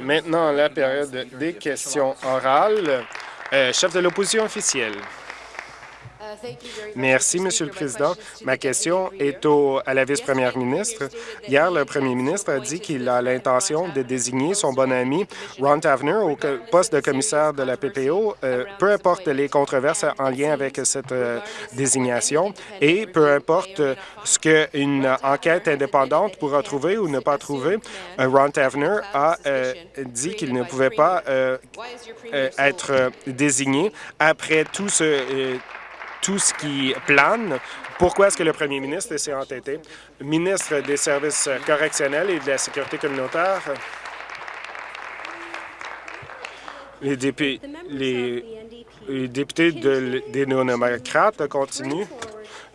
Maintenant, la période des questions orales. Euh, chef de l'opposition officielle. Merci, Monsieur le Président. Ma question est à la vice-première ministre. Hier, le premier ministre a dit qu'il a l'intention de désigner son bon ami Ron Tavener au poste de commissaire de la PPO, euh, peu importe les controverses en lien avec cette euh, désignation et peu importe ce qu'une enquête indépendante pourra trouver ou ne pas trouver. Euh, Ron Tavener a dit qu'il ne pouvait pas être désigné après tout ce tout ce qui plane. Pourquoi est-ce que le premier ministre s'est entêté? Ministre des services correctionnels et de la sécurité communautaire, les, les députés de, des néo-démocrates continuent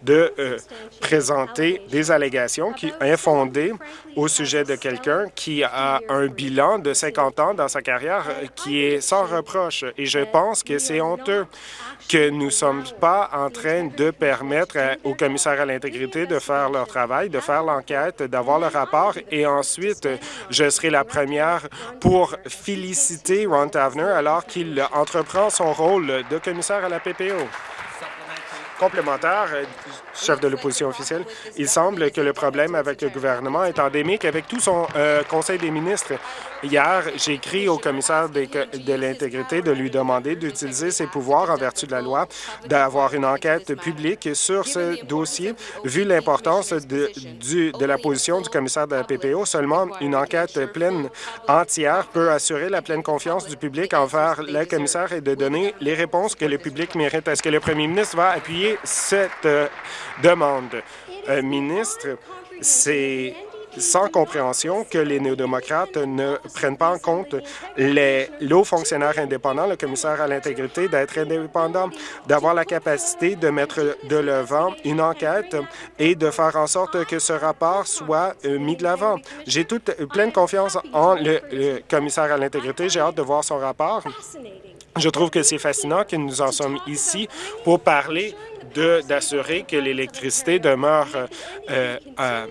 de euh, présenter des allégations qui infondées au sujet de quelqu'un qui a un bilan de 50 ans dans sa carrière euh, qui est sans reproche. Et je pense que c'est honteux que nous ne sommes pas en train de permettre aux commissaires à l'intégrité de faire leur travail, de faire l'enquête, d'avoir le rapport et ensuite, je serai la première pour féliciter Ron Tavener alors qu'il entreprend son rôle de commissaire à la PPO complémentaire, euh, chef de l'opposition officielle, il semble que le problème avec le gouvernement est endémique avec tout son euh, Conseil des ministres. Hier, j'ai écrit au commissaire de l'intégrité de lui demander d'utiliser ses pouvoirs en vertu de la loi, d'avoir une enquête publique sur ce dossier. Vu l'importance de, la position du commissaire de la PPO, seulement une enquête pleine entière peut assurer la pleine confiance du public envers le commissaire et de donner les réponses que le public mérite. Est-ce que le premier ministre va appuyer cette euh, demande? Euh, ministre, c'est sans compréhension que les néo-démocrates ne prennent pas en compte les hauts fonctionnaires indépendants, le commissaire à l'intégrité, d'être indépendant, d'avoir la capacité de mettre de l'avant une enquête et de faire en sorte que ce rapport soit euh, mis de l'avant. J'ai toute pleine confiance en le, commissaire à l'intégrité. J'ai hâte de voir son rapport. Je trouve que c'est fascinant que nous en sommes ici pour parler d'assurer que l'électricité demeure euh, euh,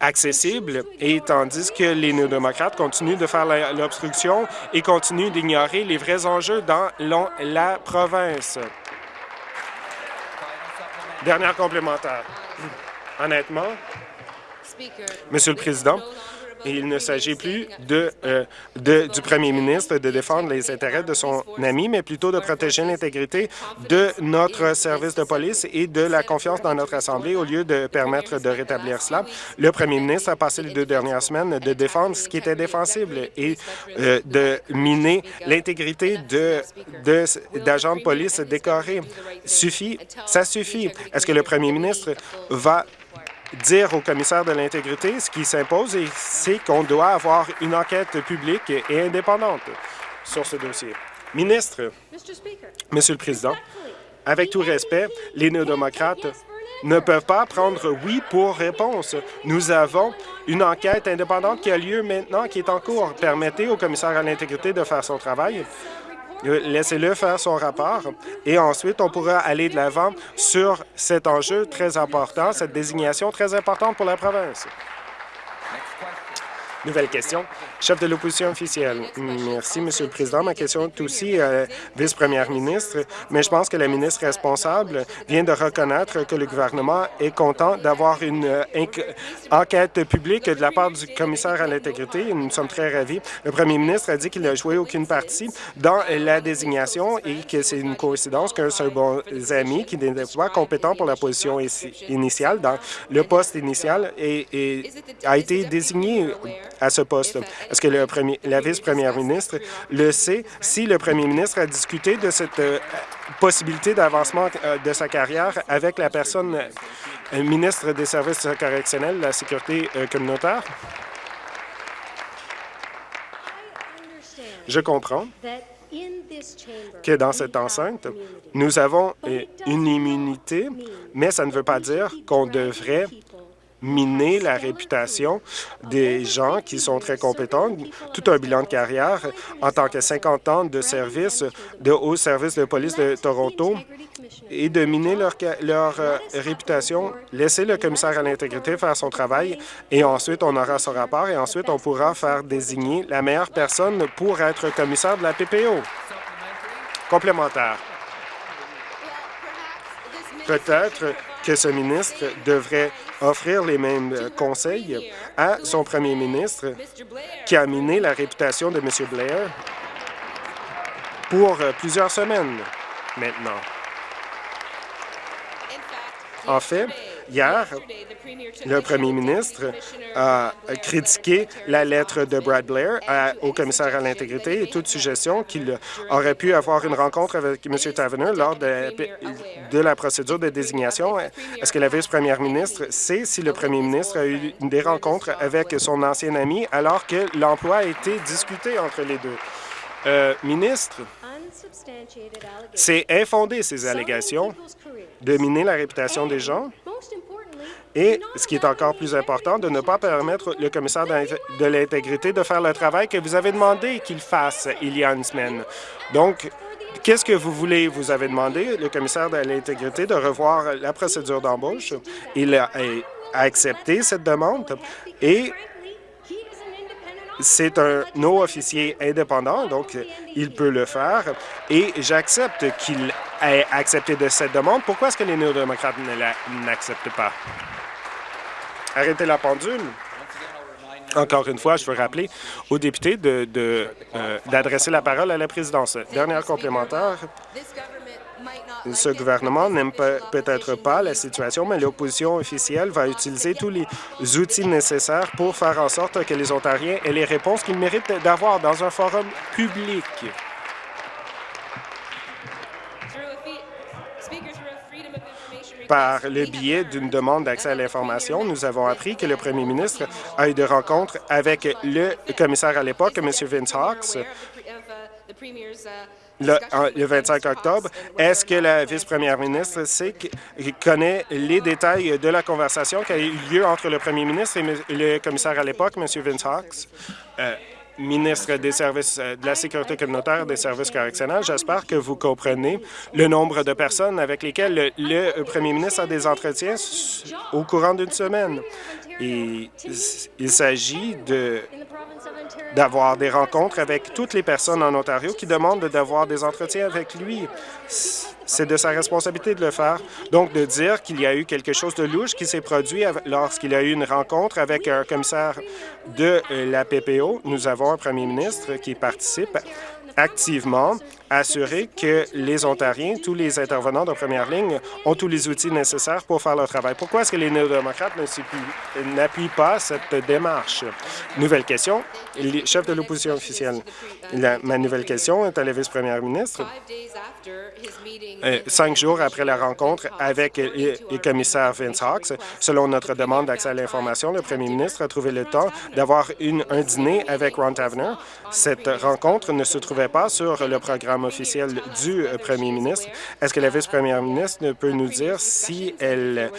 accessible, et tandis que les néo-démocrates continuent de faire l'obstruction et continuent d'ignorer les vrais enjeux dans la province. Dernière complémentaire. Honnêtement, Monsieur le Président, il ne s'agit plus de, euh, de, du premier ministre de défendre les intérêts de son ami, mais plutôt de protéger l'intégrité de notre service de police et de la confiance dans notre Assemblée au lieu de permettre de rétablir cela. Le premier ministre a passé les deux dernières semaines de défendre ce qui était défensible et euh, de miner l'intégrité d'agents de, de police décorés. Suffit, ça suffit. Est-ce que le premier ministre va dire au commissaire de l'intégrité ce qui s'impose, et c'est qu'on doit avoir une enquête publique et indépendante sur ce dossier. Ministre, Monsieur le Président, avec tout respect, les néo-démocrates ne peuvent pas prendre oui pour réponse. Nous avons une enquête indépendante qui a lieu maintenant, qui est en cours. Permettez au commissaire à l'intégrité de faire son travail. Laissez-le faire son rapport et ensuite, on pourra aller de l'avant sur cet enjeu très important, cette désignation très importante pour la province. Nouvelle question. Chef de l'opposition officielle. Merci, Monsieur le Président. Ma question est aussi euh, vice-première ministre, mais je pense que la ministre responsable vient de reconnaître que le gouvernement est content d'avoir une euh, enquête publique de la part du commissaire à l'intégrité. Nous sommes très ravis. Le premier ministre a dit qu'il n'a joué aucune partie dans la désignation et que c'est une coïncidence qu'un seul bon ami qui n'est pas compétent pour la position initiale dans le poste initial a été désigné à ce poste. Est-ce que le premier, la vice-première ministre le sait? Si le premier ministre a discuté de cette euh, possibilité d'avancement euh, de sa carrière avec la personne euh, ministre des services correctionnels, de la sécurité communautaire? Je comprends que dans cette enceinte, nous avons une immunité, mais ça ne veut pas dire qu'on devrait miner la réputation des gens qui sont très compétents, tout un bilan de carrière en tant que 50 ans de service de haut service de police de Toronto et de miner leur, euh, réputation. Laissez le commissaire à l'intégrité faire son travail et ensuite on aura son rapport et ensuite on pourra faire désigner la meilleure personne pour être commissaire de la PPO. Complémentaire. Peut-être que ce ministre devrait offrir les mêmes conseils à son premier ministre qui a miné la réputation de M. Blair pour plusieurs semaines maintenant. En fait, hier, le premier ministre a critiqué la lettre de Brad Blair au commissaire à l'intégrité et toute suggestion qu'il aurait pu avoir une rencontre avec M. Tavener lors de, de la procédure de désignation. Est-ce que la vice-première ministre sait si le premier ministre a eu des rencontres avec son ancien ami alors que l'emploi a été discuté entre les deux? Euh, ministre, c'est infondé, ces allégations, de miner la réputation des gens et, ce qui est encore plus important, de ne pas permettre le commissaire de l'intégrité de faire le travail que vous avez demandé qu'il fasse il y a une semaine. Donc, qu'est-ce que vous voulez? Vous avez demandé, le commissaire de l'intégrité, de revoir la procédure d'embauche? Il a accepté cette demande et c'est un non-officier indépendant, donc il peut le faire. Et j'accepte qu'il ait accepté de cette demande. Pourquoi est-ce que les néo-démocrates ne l'acceptent pas? Arrêtez la pendule. Encore une fois, je veux rappeler aux députés d'adresser euh, la parole à la présidence. Dernière complémentaire. Ce gouvernement n'aime peut-être pas la situation, mais l'opposition officielle va utiliser tous les outils nécessaires pour faire en sorte que les Ontariens aient les réponses qu'ils méritent d'avoir dans un forum public. Par le biais d'une demande d'accès à l'information, nous avons appris que le premier ministre a eu des rencontres avec le commissaire à l'époque, M. Vince Hawks, le, 25 octobre. Est-ce que la vice-première ministre sait, connaît les détails de la conversation qui a eu lieu entre le premier ministre et le commissaire à l'époque, M. Vince Hawks? Euh, ministre des services euh, de la sécurité communautaire des services correctionnels, j'espère que vous comprenez le nombre de personnes avec lesquelles le, premier ministre a des entretiens au courant d'une semaine. Et il s'agit d'avoir des rencontres avec toutes les personnes en Ontario qui demandent d'avoir des entretiens avec lui. C'est de sa responsabilité de le faire. Donc, de dire qu'il y a eu quelque chose de louche qui s'est produit lorsqu'il a eu une rencontre avec un commissaire de la PPO. Nous avons un premier ministre qui participe activement assurer que les Ontariens, tous les intervenants de première ligne, ont tous les outils nécessaires pour faire leur travail. Pourquoi est-ce que les néo-démocrates n'appuient pas cette démarche? Nouvelle question. Chef de l'opposition officielle. ma nouvelle question est à la vice-première ministre. Euh, cinq jours après la rencontre avec le commissaire Vince Hawks, selon notre demande d'accès à l'information, le premier ministre a trouvé le temps d'avoir un dîner avec Ron Tavener. Cette rencontre ne se trouvait pas sur le programme officiel du euh, premier ministre. Est-ce que la vice-première ministre peut nous dire si elle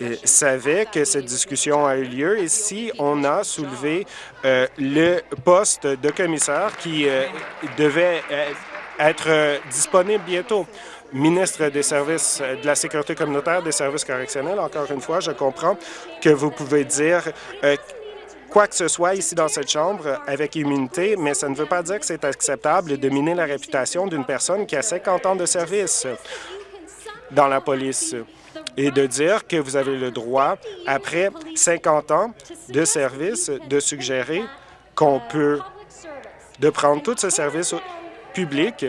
euh, savait que cette discussion a eu lieu et si on a soulevé le poste de commissaire qui devait être disponible bientôt? ministre des services de la sécurité communautaire, des services correctionnels, encore une fois, je comprends que vous pouvez dire euh, quoi que ce soit ici dans cette Chambre avec immunité, mais ça ne veut pas dire que c'est acceptable de miner la réputation d'une personne qui a 50 ans de service dans la police. Et de dire que vous avez le droit, après 50 ans de service, de suggérer qu'on peut de prendre tout ce service public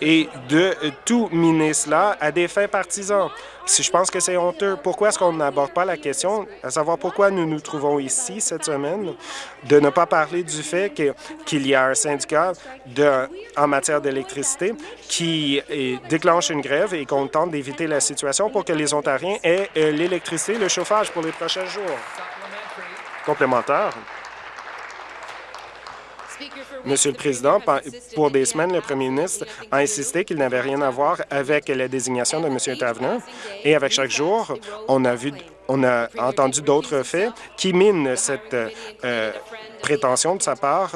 et de tout miner cela à des fins partisans. Si je pense que c'est honteux, pourquoi est-ce qu'on n'aborde pas la question, à savoir pourquoi nous nous trouvons ici cette semaine, de ne pas parler du fait qu'il y a un syndicat en matière d'électricité qui déclenche une grève et qu'on tente d'éviter la situation pour que les Ontariens aient euh, l'électricité, le chauffage pour les prochains jours. Complémentaire. Monsieur le Président, pour des semaines, le premier ministre a insisté qu'il n'avait rien à voir avec la désignation de M. Tavener et avec chaque jour, on a vu on a entendu d'autres faits qui minent cette euh, prétention de sa part.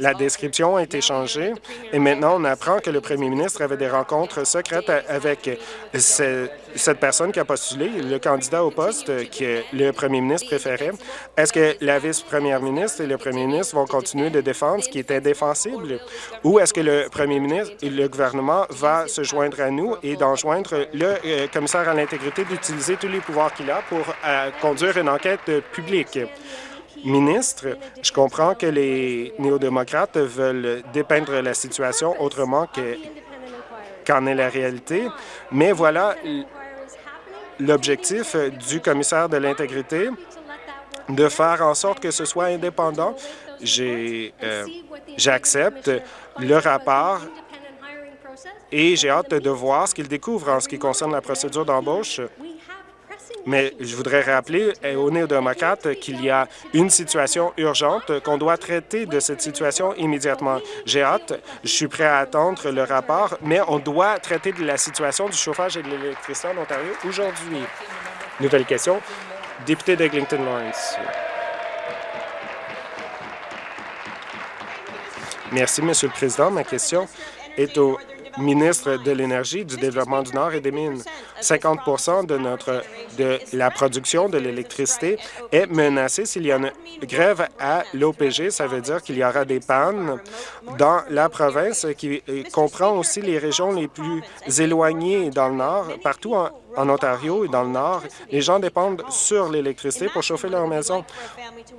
La description a été changée et maintenant on apprend que le premier ministre avait des rencontres secrètes avec cette personne qui a postulé, le candidat au poste que le premier ministre préférait. Est-ce que la vice-première ministre et le premier ministre vont continuer de défendre ce qui est indéfensible ou est-ce que le premier ministre et le gouvernement va se joindre à nous et d'enjoindre le euh, commissaire à l'intégrité d'utiliser tous les pouvoirs qu'il a pour euh, conduire une enquête publique? ministre, je comprends que les néo-démocrates veulent dépeindre la situation autrement qu'en est la réalité, mais voilà l'objectif du commissaire de l'intégrité de faire en sorte que ce soit indépendant. Euh, j'accepte le rapport et j'ai hâte de voir ce qu'il découvre en ce qui concerne la procédure d'embauche. Mais je voudrais rappeler aux néo-démocrates qu'il y a une situation urgente, qu'on doit traiter de cette situation immédiatement. J'ai hâte, je suis prêt à attendre le rapport, mais on doit traiter de la situation du chauffage et de l'électricité en Ontario aujourd'hui. Nouvelle question. Député d'Eglinton Lawrence. Merci, Monsieur le Président. Ma question est au ministre de l'Énergie, du Développement du Nord et des Mines. 50 de notre de la production de l'électricité est menacée s'il y a une grève à l'OPG. Ça veut dire qu'il y aura des pannes dans la province qui comprend aussi les régions les plus éloignées dans le Nord, partout en, en Ontario et dans le Nord, les gens dépendent sur l'électricité pour chauffer leur maison.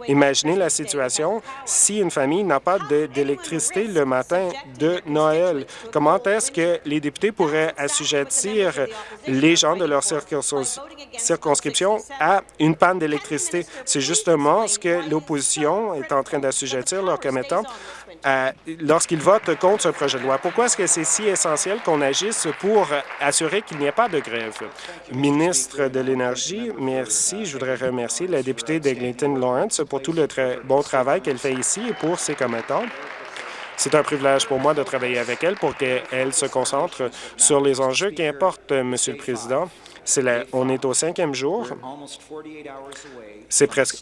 Imaginez la situation si une famille n'a pas d'électricité le matin de Noël. Comment est-ce que les députés pourraient assujettir les gens de leur circonscription à une panne d'électricité? C'est justement ce que l'opposition est en train d'assujettir leur commettant lorsqu'ils votent contre ce projet de loi. Pourquoi est-ce que c'est si essentiel qu'on agisse pour assurer qu'il n'y ait pas de grève? Ministre de l'Énergie, merci. Je voudrais remercier la députée d'Eglinton Lawrence pour tout le bon travail qu'elle fait ici et pour ses commettants. C'est un privilège pour moi de travailler avec elle pour qu'elle se concentre sur les enjeux qui importent, Monsieur le Président. on est au cinquième jour.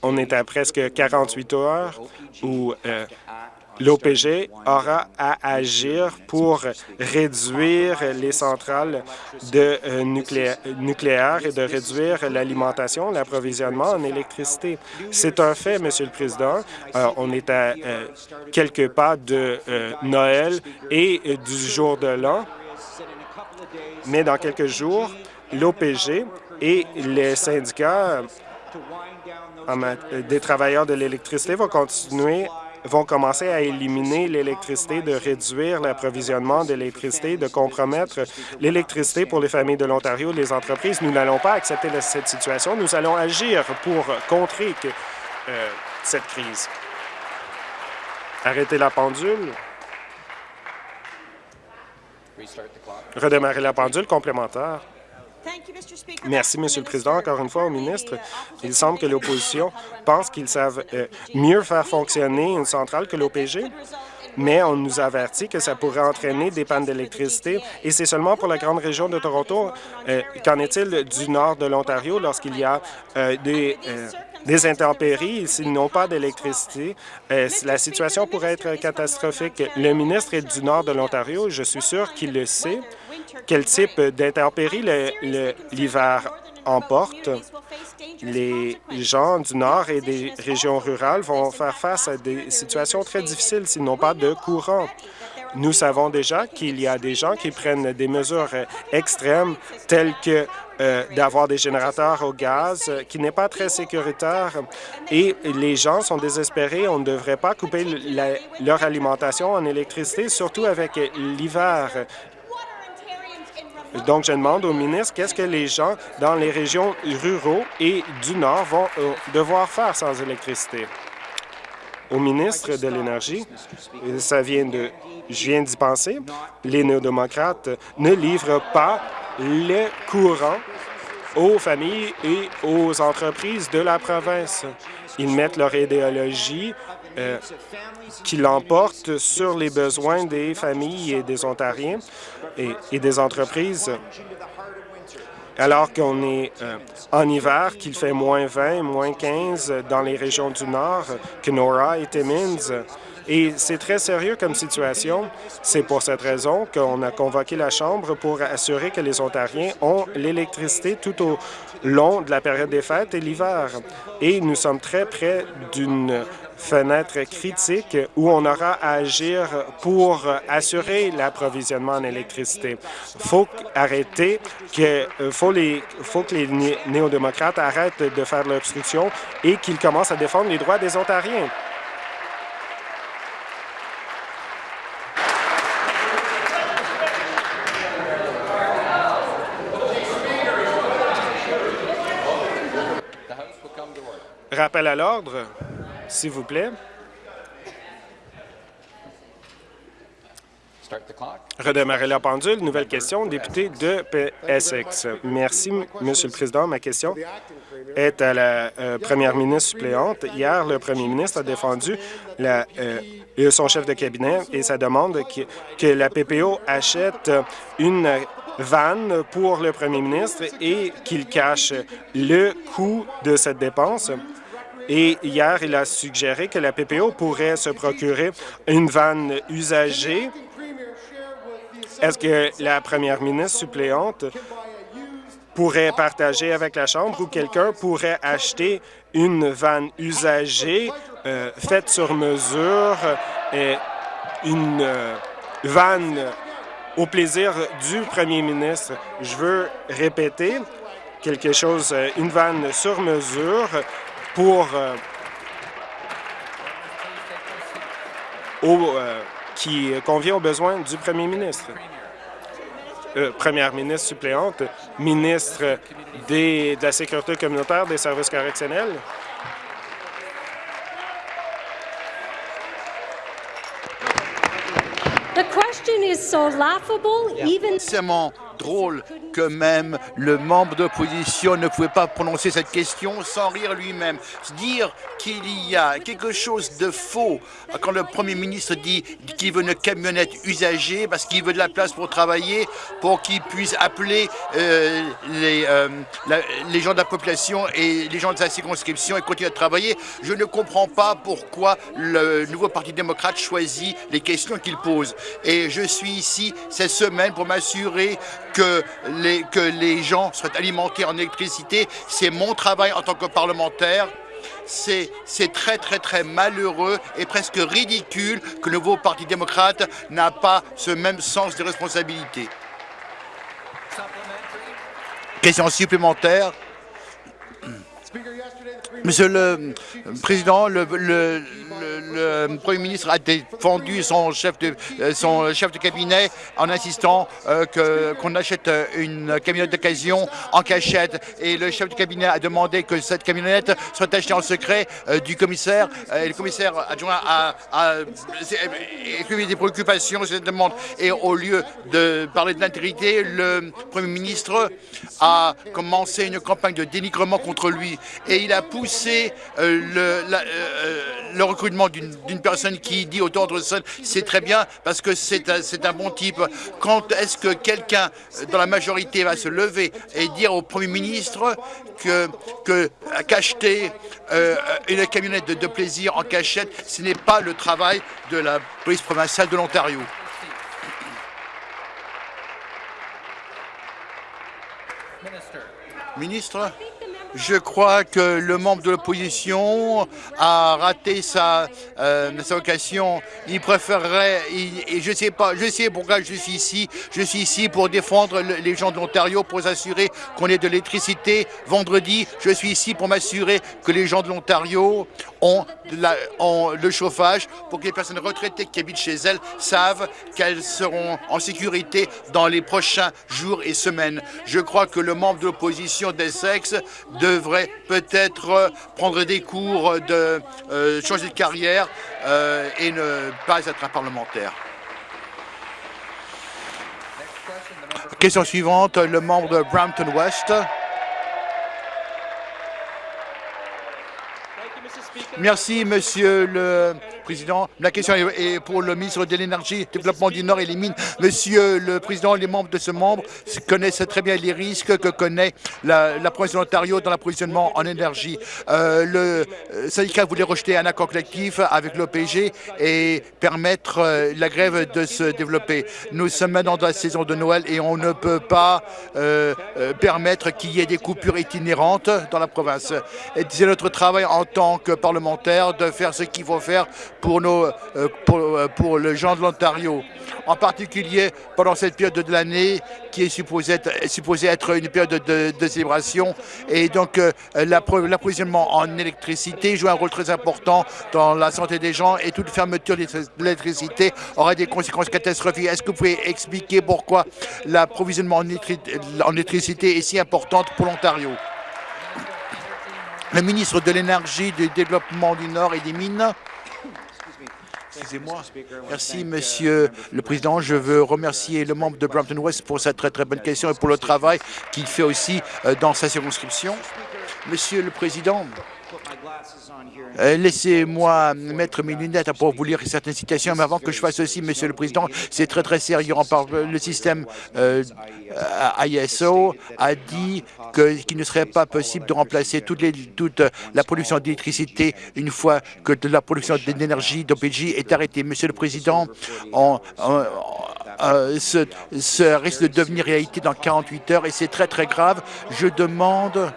On est à presque 48 heures où euh, l'OPG aura à agir pour réduire les centrales de euh, nucléaire et de réduire l'alimentation, l'approvisionnement en électricité. C'est un fait, Monsieur le Président. Euh, on est à euh, quelques pas de Noël et du jour de l'an, mais dans quelques jours, l'OPG et les syndicats des travailleurs de l'électricité vont continuer vont commencer à éliminer l'électricité, de réduire l'approvisionnement d'électricité, de compromettre l'électricité pour les familles de l'Ontario et les entreprises. Nous n'allons pas accepter cette situation. Nous allons agir pour contrer euh, cette crise. Arrêtez la pendule. Redémarrer la pendule complémentaire. Merci, Monsieur le Président. Encore une fois, au ministre, il semble que l'opposition pense qu'ils savent euh, mieux faire fonctionner une centrale que l'OPG mais on nous avertit que ça pourrait entraîner des pannes d'électricité, et c'est seulement pour la grande région de Toronto. Euh, qu'en est-il du nord de l'Ontario lorsqu'il y a euh, des, des intempéries s'ils n'ont pas d'électricité? la situation pourrait être catastrophique. Le ministre est du nord de l'Ontario, je suis sûr qu'il le sait quel type d'intempéries l'hiver emporte. Les gens du Nord et des régions rurales vont faire face à des situations très difficiles s'ils n'ont pas de courant. Nous savons déjà qu'il y a des gens qui prennent des mesures extrêmes telles que euh, d'avoir des générateurs au gaz, qui n'est pas très sécuritaire. Et les gens sont désespérés. On ne devrait pas couper leur alimentation en électricité, surtout avec l'hiver. Donc, je demande au ministre qu'est-ce que les gens dans les régions ruraux et du Nord vont euh, devoir faire sans électricité? Au ministre de l'Énergie, ça vient de, je viens d'y penser, les néo-démocrates ne livrent pas le courant aux familles et aux entreprises de la province. Ils mettent leur idéologie euh, qui l'emporte sur les besoins des familles et des Ontariens et, des entreprises. Alors qu'on est euh, en hiver, qu'il fait moins 20, moins 15 dans les régions du Nord, Kenora et Timmins. Et c'est très sérieux comme situation. C'est pour cette raison qu'on a convoqué la Chambre pour assurer que les Ontariens ont l'électricité tout au long de la période des fêtes et l'hiver. Et nous sommes très près d'une fenêtre critique où on aura à agir pour assurer l'approvisionnement en électricité. Il faut arrêter que faut les faut que les néo-démocrates arrêtent de faire l'obstruction et qu'ils commencent à défendre les droits des Ontariens. Rappel à l'ordre, s'il vous plaît. Redémarrer la pendule. Nouvelle question, député de Essex. Merci, Monsieur le Président. Ma question est à la euh, première ministre suppléante. Hier, le premier ministre a défendu la, euh, son chef de cabinet et sa demande que, que la PPO achète une vanne pour le premier ministre et qu'il cache le coût de cette dépense. Et hier, il a suggéré que la PPO pourrait se procurer une vanne usagée. Est-ce que la première ministre suppléante pourrait partager avec la Chambre ou quelqu'un pourrait acheter une vanne usagée euh, faite sur mesure, une euh, vanne au plaisir du premier ministre? Je veux répéter quelque chose, euh, une vanne sur mesure pour euh, euh, qui convient aux besoins du premier ministre. Euh, première ministre suppléante, ministre des, de la Sécurité communautaire des services correctionnels. C'est drôle que même le membre d'opposition ne pouvait pas prononcer cette question sans rire lui-même. Dire qu'il y a quelque chose de faux quand le premier ministre dit qu'il veut une camionnette usagée parce qu'il veut de la place pour travailler, pour qu'il puisse appeler euh, les, euh, les gens de la population et les gens de sa circonscription et continuer à travailler. Je ne comprends pas pourquoi le nouveau Parti démocrate choisit les questions qu'il pose. Et je suis ici cette semaine pour m'assurer que les, que les gens soient alimentés en électricité. C'est mon travail en tant que parlementaire. C'est très, très, très malheureux et presque ridicule que le nouveau Parti démocrate n'a pas ce même sens de responsabilité. Question supplémentaire. Monsieur le Président, le, Premier ministre a défendu son chef de, euh, son chef de cabinet en insistant euh, qu'on achète une camionnette d'occasion en cachette. Et le chef de cabinet a demandé que cette camionnette soit achetée en secret euh, du commissaire. et le commissaire adjoint a, a, des préoccupations sur cette demande. Et au lieu de parler de l'intégrité, le Premier ministre a commencé une campagne de dénigrement contre lui. Et il a poussé c'est euh, le, euh, euh, le, recrutement d'une personne qui dit autant de c'est très bien parce que c'est un, un, bon type. Quand est-ce que quelqu'un dans la majorité va se lever et dire au Premier ministre que qu'acheter une camionnette de, de plaisir en cachette, ce n'est pas le travail de la police provinciale de l'Ontario? Ministre? Je crois que le membre de l'opposition a raté sa, euh, sa occasion. Il préférerait, et je sais pas, je sais pourquoi je suis ici. Je suis ici pour défendre les gens de l'Ontario, pour s'assurer qu'on ait de l'électricité. Vendredi, je suis ici pour m'assurer que les gens de l'Ontario ont, ont, le chauffage, pour que les personnes retraitées qui habitent chez elles savent qu'elles seront en sécurité dans les prochains jours et semaines. Je crois que le membre de l'opposition d'Essex devrait peut-être prendre des cours de euh, changer de carrière euh, et ne pas être un parlementaire. Question suivante, le membre de Brampton West. Merci, Monsieur le Président, la question est pour le ministre de l'Énergie, Développement du Nord et les Mines. Monsieur le Président, les membres de ce membre connaissent très bien les risques que connaît la, province de l'Ontario dans l'approvisionnement en énergie. Euh, le euh, syndicat voulait rejeter un accord collectif avec l'OPG et permettre euh, la grève de se développer. Nous sommes maintenant dans la saison de Noël et on ne peut pas permettre qu'il y ait des coupures itinérantes dans la province. C'est notre travail en tant que parlementaire de faire ce qu'il faut faire pour, nos, pour, pour les gens de l'Ontario en particulier pendant cette période de l'année qui est supposée être, supposée être une période de, célébration. Et donc, euh, l'approvisionnement en électricité joue un rôle très important dans la santé des gens et toute fermeture de l'électricité aurait des conséquences catastrophiques. Est-ce que vous pouvez expliquer pourquoi l'approvisionnement en électricité est si importante pour l'Ontario? Le ministre de l'Énergie, du Développement du Nord et des Mines. Excusez-moi. Merci, Monsieur le Président. Je veux remercier le membre de Brampton West pour cette très, très bonne question et pour le travail qu'il fait aussi euh, dans sa circonscription. Monsieur le Président, Laissez-moi mettre mes lunettes pour vous lire certaines citations, mais avant que je fasse ceci, Monsieur le Président, c'est très très sérieux. Le système euh, ISO a dit qu'il ne serait pas possible de remplacer toute la production d'électricité une fois que la production d'énergie d'OPG est arrêtée. Monsieur le Président, on, euh, ce, risque de devenir réalité dans 48 heures et c'est très très grave. Je demande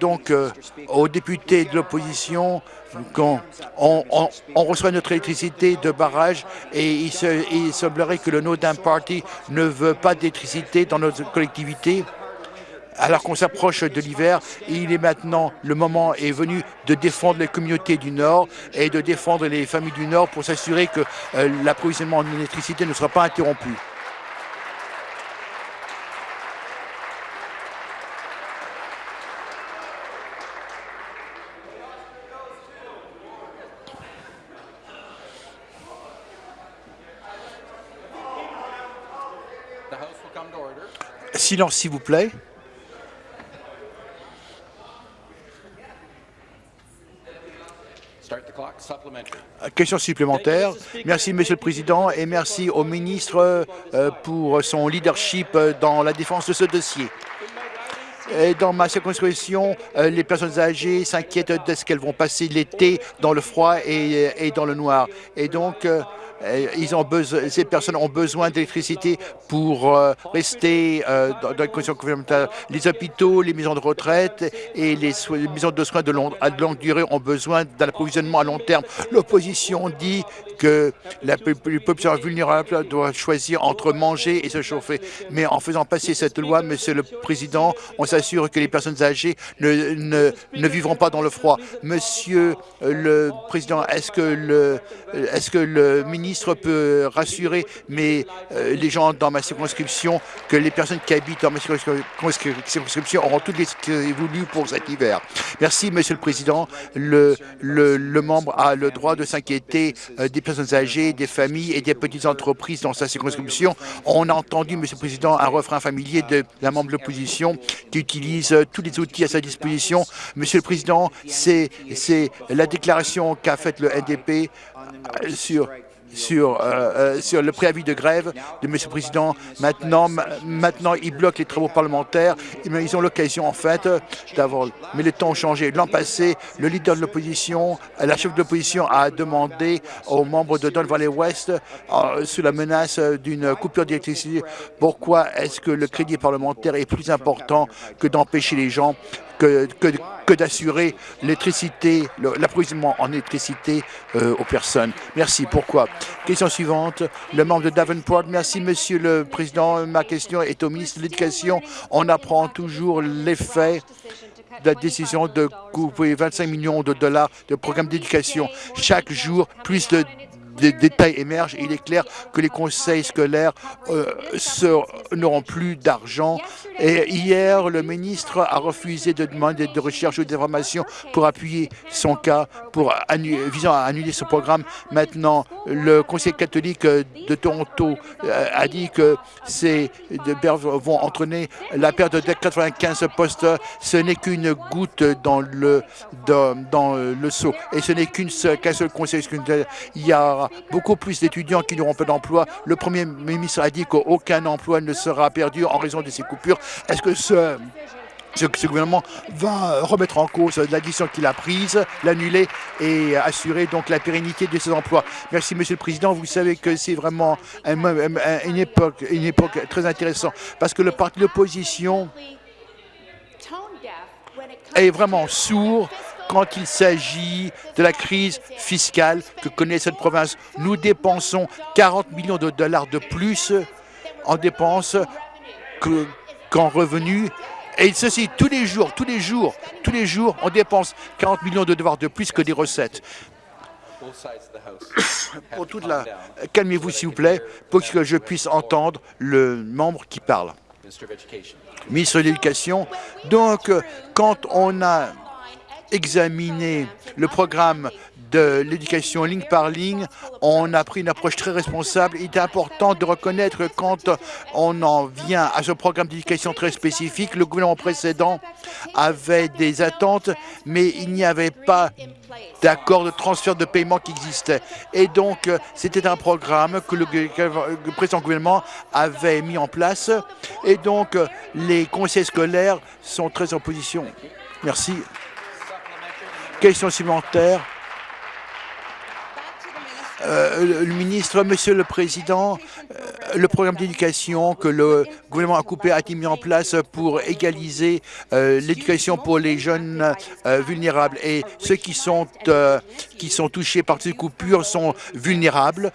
donc euh, aux députés de l'opposition quand on, reçoit notre électricité de barrage et il, semblerait que le No Party ne veut pas d'électricité dans notre collectivité alors qu'on s'approche de l'hiver, il est maintenant, le moment est venu de défendre les communautés du Nord et de défendre les familles du Nord pour s'assurer que euh, l'approvisionnement en électricité ne sera pas interrompu. Silence, s'il vous plaît. Question supplémentaire. Merci, Monsieur le Président, et merci au ministre euh, pour son leadership dans la défense de ce dossier. dans ma circonscription, euh, les personnes âgées s'inquiètent de ce qu'elles vont passer l'été dans le froid et, dans le noir. Et donc, euh, ils ont besoin, ces personnes ont besoin d'électricité pour euh, rester euh, dans, les conditions complémentaires. Les hôpitaux, les maisons de retraite et les, maisons de soins de à longue durée ont besoin d'un approvisionnement à long terme. L'opposition dit que la population vulnérable doit choisir entre manger et se chauffer. Mais en faisant passer cette loi, Monsieur le Président, on s'assure que les personnes âgées ne, vivront pas dans le froid. Monsieur le Président, le, est-ce que le ministre peut rassurer mais, euh, les gens dans ma circonscription que les personnes qui habitent dans ma circonscription auront toutes les voulues pour cet hiver Merci, Monsieur le Président. Le membre a le droit de s'inquiéter euh, des personnes âgées, des familles et des petites entreprises dans sa circonscription. On a entendu, Monsieur le Président, un refrain familier de la membre de l'opposition qui utilise euh, tous les outils à sa disposition. Monsieur le Président, c'est la déclaration qu'a faite le NDP euh, sur sur, euh, euh, sur le préavis de grève de M. le Président. Maintenant, maintenant, ils bloquent les travaux parlementaires. Ils ont l'occasion, en fait, d'avoir... Mais les temps ont changé. L'an passé, le leader de l'opposition, la chef de l'opposition a demandé aux membres de Don Valley West, euh, sous la menace d'une coupure d'électricité, pourquoi est-ce que le crédit parlementaire est plus important que d'empêcher les gens que, d'assurer l'électricité, l'approvisionnement en électricité euh, aux personnes. Merci. Pourquoi? Question suivante. Le membre de Davenport. Merci, Monsieur le Président. Ma question est au ministre de l'Éducation. On apprend toujours l'effet de la décision de couper 25 millions de dollars de programmes d'éducation. Chaque jour, plus de des détails émergent. Il est clair que les conseils scolaires euh, n'auront plus d'argent. Hier, le ministre a refusé de demander de recherche ou d'information pour appuyer son cas pour visant à annuler ce programme. Maintenant, le Conseil catholique de Toronto euh, a dit que ces vont entraîner la perte de 95 postes. Ce n'est qu'une goutte dans le, dans, seau. Et ce n'est qu'un seul, seul conseil Il y a beaucoup plus d'étudiants qui n'auront pas d'emploi. Le Premier ministre a dit qu'aucun emploi ne sera perdu en raison de ces coupures. Est-ce que ce ce, ce, gouvernement va remettre en cause la décision qu'il a prise, l'annuler et assurer donc la pérennité de ses emplois? Merci, Monsieur le Président. Vous savez que c'est vraiment une, époque, une époque très intéressante parce que le parti de l'opposition est vraiment sourd quand il s'agit de la crise fiscale que connaît cette province. Nous dépensons 40 millions de dollars de plus en dépenses qu'en revenus et ceci, tous les jours, tous les jours, tous les jours, on dépense 40 millions de dollars de plus que des recettes. Calmez-vous, s'il vous plaît, pour que je puisse entendre le membre qui parle. Ministre de l'Éducation, donc, quand on a examiné le programme de l'éducation ligne par ligne, on a pris une approche très responsable. Il est important de reconnaître que quand on en vient à ce programme d'éducation très spécifique, le gouvernement précédent avait des attentes, mais il n'y avait pas d'accord de transfert de paiement qui existait. Et donc, c'était un programme que le, le précédent gouvernement avait mis en place. Et donc, les conseils scolaires sont très en position. Merci. Question supplémentaire. Euh, le ministre, Monsieur le Président, euh, le programme d'éducation que le gouvernement a coupé a été mis en place pour égaliser euh, l'éducation pour les jeunes vulnérables? Et ceux qui sont, qui sont touchés par ces coupures sont vulnérables.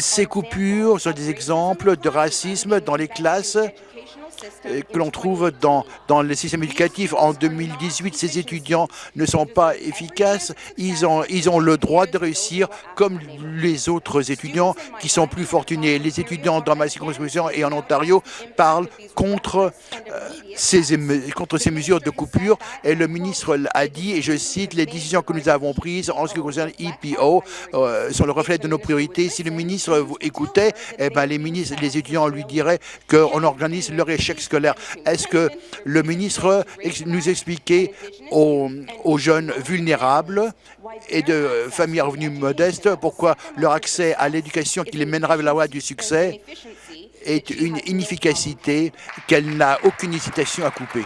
Ces coupures sont des exemples de racisme dans les classes que l'on trouve dans, dans le système éducatif. En 2018, ces étudiants ne sont pas efficaces. Ils ont, ils ont le droit de réussir comme les autres étudiants qui sont plus fortunés. Les étudiants dans ma circonscription et en Ontario parlent contre, euh, ces, contre ces mesures de coupure et le ministre a dit, et je cite, les décisions que nous avons prises en ce qui concerne EPO euh, sont le reflet de nos priorités. Si le ministre vous écoutait, eh ben, les, ministres, les étudiants lui diraient qu'on organise leur échec scolaire. Est-ce que le ministre nous expliquait aux, jeunes vulnérables et de familles à revenus modestes pourquoi leur accès à l'éducation qui les mènera vers la voie du succès est une inefficacité qu'elle n'a aucune hésitation à couper?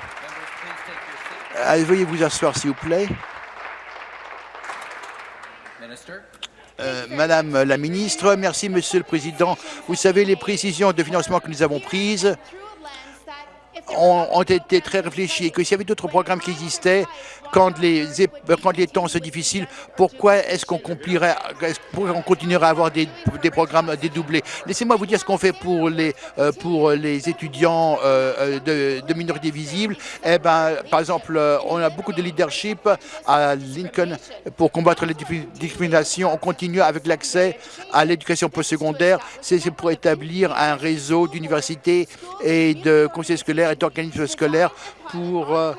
veuillez vous asseoir, s'il vous plaît. Euh, Madame la ministre, merci Monsieur le Président. Vous savez, les précisions de financement que nous avons prises ont, été très réfléchis et que s'il y avait d'autres programmes qui existaient, quand les, temps sont difficiles, pourquoi est-ce qu'on on continuerait à avoir des, programmes dédoublés? Laissez-moi vous dire ce qu'on fait pour les, euh, pour les étudiants euh, de, de minorités visibles. Eh ben, par exemple, on a beaucoup de leadership à Lincoln pour combattre les discriminations. On continue avec l'accès à l'éducation postsecondaire. C'est pour établir un réseau d'universités et de conseils scolaires d'organismes scolaires pour, euh,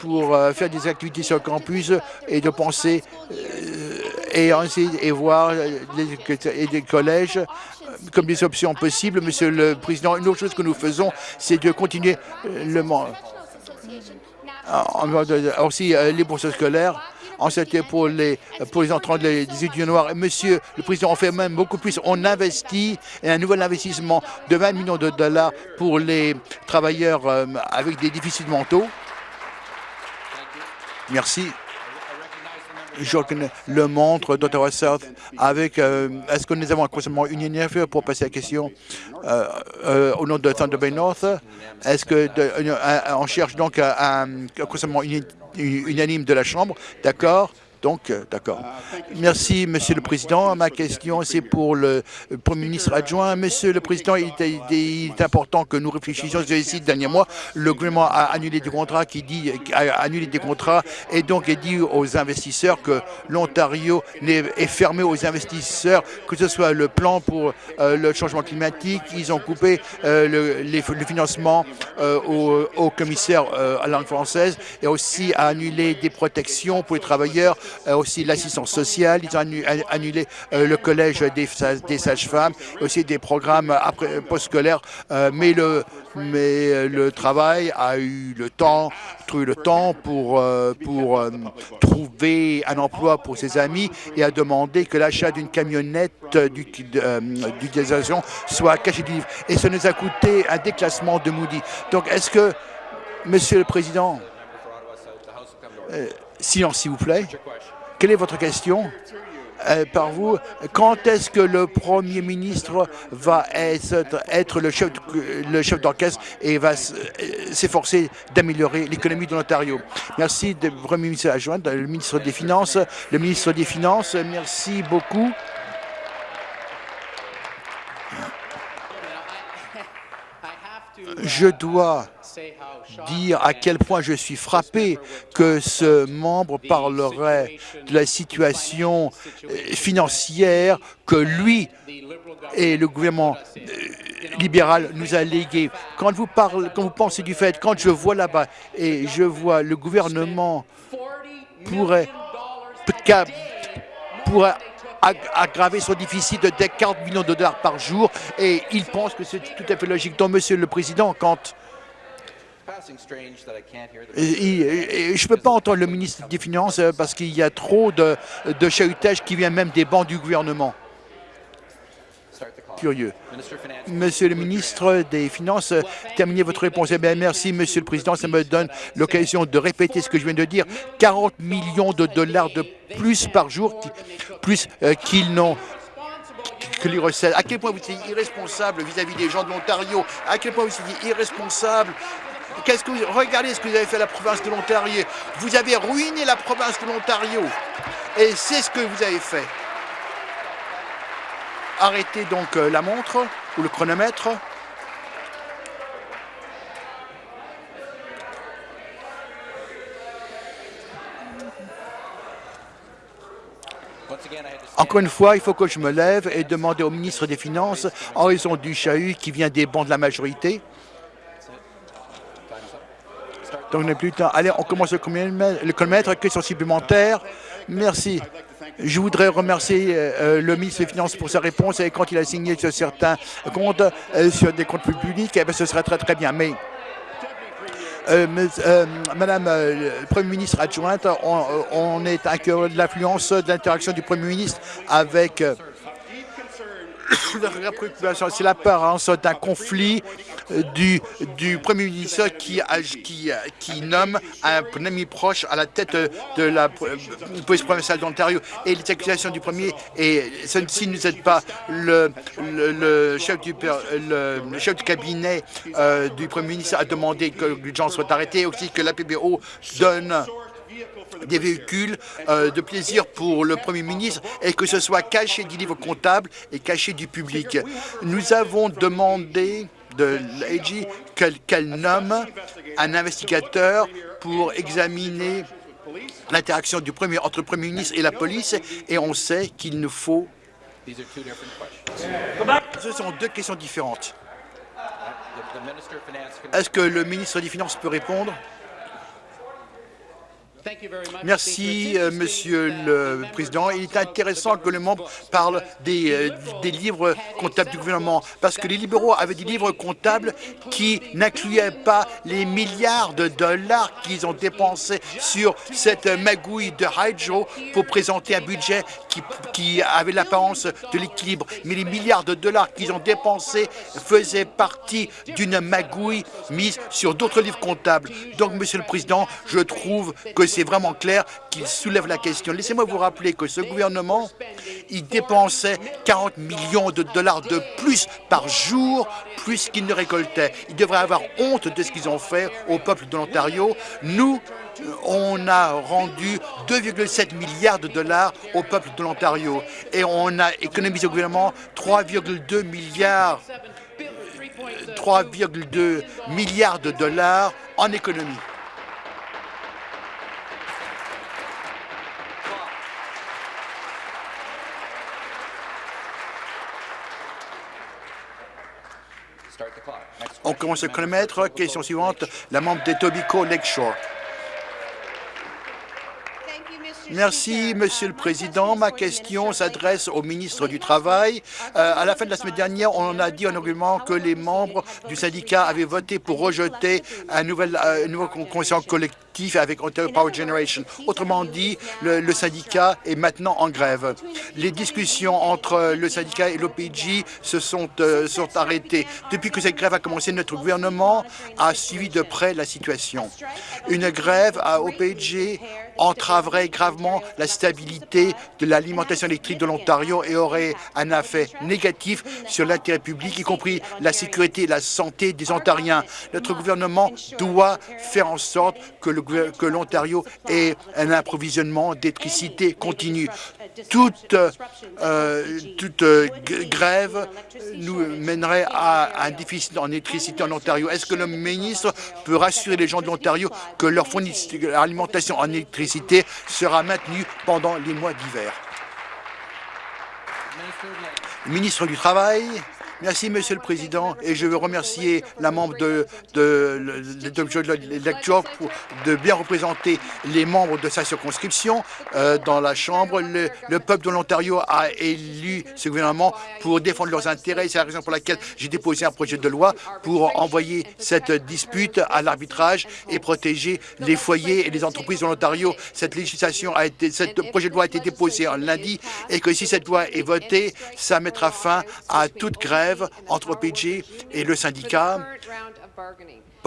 pour euh, faire des activités sur le campus et de penser euh, et et voir les, collèges comme des options possibles. Monsieur le Président, une autre chose que nous faisons, c'est de continuer le aussi les bourses scolaires c'était pour les, pour les entrants des étudiants noirs. Monsieur le Président, on fait même beaucoup plus. On investit un nouvel investissement de 20 millions de dollars pour les travailleurs euh, avec des déficits mentaux. Merci. Je reconnais le montre d'Ottawa South avec... Euh, est-ce que nous avons un conseillement unionnaire pour passer la question euh, au nom de Thunder Bay North? Est-ce qu'on cherche donc un, un conseillement unanime de la Chambre. D'accord? Donc, euh, d'accord. Merci, Monsieur le Président. Ma question, c'est pour le Premier ministre adjoint. Monsieur le Président, il est, important que nous réfléchissions sur les six derniers mois. Le gouvernement a annulé des contrats qui dit a annulé des contrats et donc il dit aux investisseurs que l'Ontario est fermé aux investisseurs, que ce soit le plan pour euh, le changement climatique. Ils ont coupé euh, le, le, financement au, au, commissaire à langue française et aussi a annulé des protections pour les travailleurs euh, aussi l'assistance sociale, ils ont annulé euh, le collège des, des sages-femmes, aussi des programmes après postscolaires, euh, mais le mais le travail a eu le temps, trouvé le temps pour, pour trouver un emploi pour ses amis et a demandé que l'achat d'une camionnette d'utilisation soit caché du livre. Et ça nous a coûté un déclassement de Moody. Donc, est-ce que, Monsieur le Président, silence s'il vous plaît, quelle est votre question? Euh, par vous, quand est-ce que le Premier ministre va être, le chef, d'orchestre et va euh, s'efforcer d'améliorer l'économie de l'Ontario? Merci, Premier ministre adjoint, le ministre des Finances. Le ministre des Finances, merci beaucoup. Je dois dire à quel point je suis frappé que ce membre parlerait de la situation euh, financière que lui et le gouvernement euh, libéral nous a légué. Quand vous, parlez, quand vous pensez du fait, quand je vois là-bas et je vois le gouvernement pourrait, pourrait aggraver son déficit de 40 millions de dollars par jour et il pense que c'est tout à fait logique. Donc, Monsieur le Président, quand je ne peux pas entendre le ministre des Finances parce qu'il y a trop de, de chahutage qui vient même des bancs du gouvernement. Curieux. Monsieur le ministre des Finances, terminez votre réponse. Eh bien, merci, Monsieur le Président. Ça me donne l'occasion de répéter ce que je viens de dire. 40 millions de dollars de plus par jour, plus euh, qu'ils n'ont que les recettes. À quel point vous êtes irresponsable vis-à-vis -vis des gens de l'Ontario? À quel point vous êtes irresponsable Qu'est-ce que vous, regardez ce que vous avez fait à la province de l'Ontario. Vous avez ruiné la province de l'Ontario. Et c'est ce que vous avez fait. Arrêtez donc euh, la montre ou le chronomètre. Encore une fois, il faut que je me lève et demander au ministre des Finances, en raison du chahut qui vient des bancs de la majorité, donc, on n'a plus temps. Allez, on commence le chronomètre. Question supplémentaire. Merci. Je voudrais remercier euh, euh, le ministre des Finances pour sa réponse et quand il a signé sur certains comptes, euh, sur des comptes publics, eh ce serait très très bien. Mais Madame le Premier ministre adjointe, on, on est à cœur de l'influence de l'interaction du Premier ministre avec c'est l'apparence d'un conflit euh, du, du Premier ministre qui, qui, nomme un ami proche à la tête de la euh, police provinciale d'Ontario. Et les accusations du Premier, et ceci ne nous aide pas, le, le, chef, du, chef du cabinet euh, du Premier ministre a demandé que les gens soient arrêtés, aussi que la PBO donne des véhicules euh, de plaisir pour le Premier ministre et que ce soit caché du livre comptable et caché du public. Nous avons demandé de l'AG qu'elle nomme un investigateur pour examiner l'interaction entre le Premier ministre et la police et on sait qu'il nous faut... Ce sont deux questions différentes. Est-ce que le ministre des Finances peut répondre? Merci, euh, Monsieur le Président. Il est intéressant que le membre parle des, euh, des, livres comptables du gouvernement, parce que les libéraux avaient des livres comptables qui n'incluaient pas les milliards de dollars qu'ils ont dépensés sur cette magouille de Hydro pour présenter un budget qui, qui avait l'apparence de l'équilibre. Mais les milliards de dollars qu'ils ont dépensés faisaient partie d'une magouille mise sur d'autres livres comptables. Donc, Monsieur le Président, je trouve que c'est vraiment clair qu'il soulève la question. Laissez-moi vous rappeler que ce gouvernement ils dépensaient 40 millions de dollars de plus par jour, plus qu'ils ne récoltaient. Ils devraient avoir honte de ce qu'ils ont fait au peuple de l'Ontario. Nous, on a rendu 2,7 milliards de dollars au peuple de l'Ontario et on a économisé au gouvernement 3,2 milliards 3,2 milliards de dollars en économie. On commence le chronomètre. Question suivante, la membre d'Etobicoke Lakeshore. Merci, Monsieur le Président. Ma question s'adresse au ministre du Travail. Euh, à la fin de la semaine dernière, on a dit en argument que les membres du syndicat avaient voté pour rejeter un nouvel, euh, une nouvelle convention avec Ontario Power Generation. Autrement dit, le, syndicat est maintenant en grève. Les discussions entre le syndicat et l'OPG se sont, euh, sont arrêtées. Depuis que cette grève a commencé, notre gouvernement a suivi de près la situation. Une grève à OPG entraverait gravement la stabilité de l'alimentation électrique de l'Ontario et aurait un effet négatif sur l'intérêt public, y compris la sécurité et la santé des Ontariens. Notre gouvernement doit faire en sorte que l'Ontario ait un approvisionnement d'électricité continu. Toute, euh, toute euh, grève nous mènerait à un déficit en électricité en Ontario. Est-ce que le ministre peut rassurer les gens de l'Ontario que leur alimentation en électricité sera maintenue pendant les mois d'hiver? Ministre du Travail, Merci, Monsieur le Président, et je veux remercier la membre de, de, de, de bien représenter les membres de sa circonscription euh, dans la Chambre. Le, le peuple de l'Ontario a élu ce gouvernement pour défendre leurs intérêts. C'est la raison pour laquelle j'ai déposé un projet de loi pour envoyer cette dispute à l'arbitrage et protéger les foyers et les entreprises de l'Ontario. Cette législation a été, cette projet de loi a été déposé en lundi et que si cette loi est votée, ça mettra fin à toute grève entre OPG et le syndicat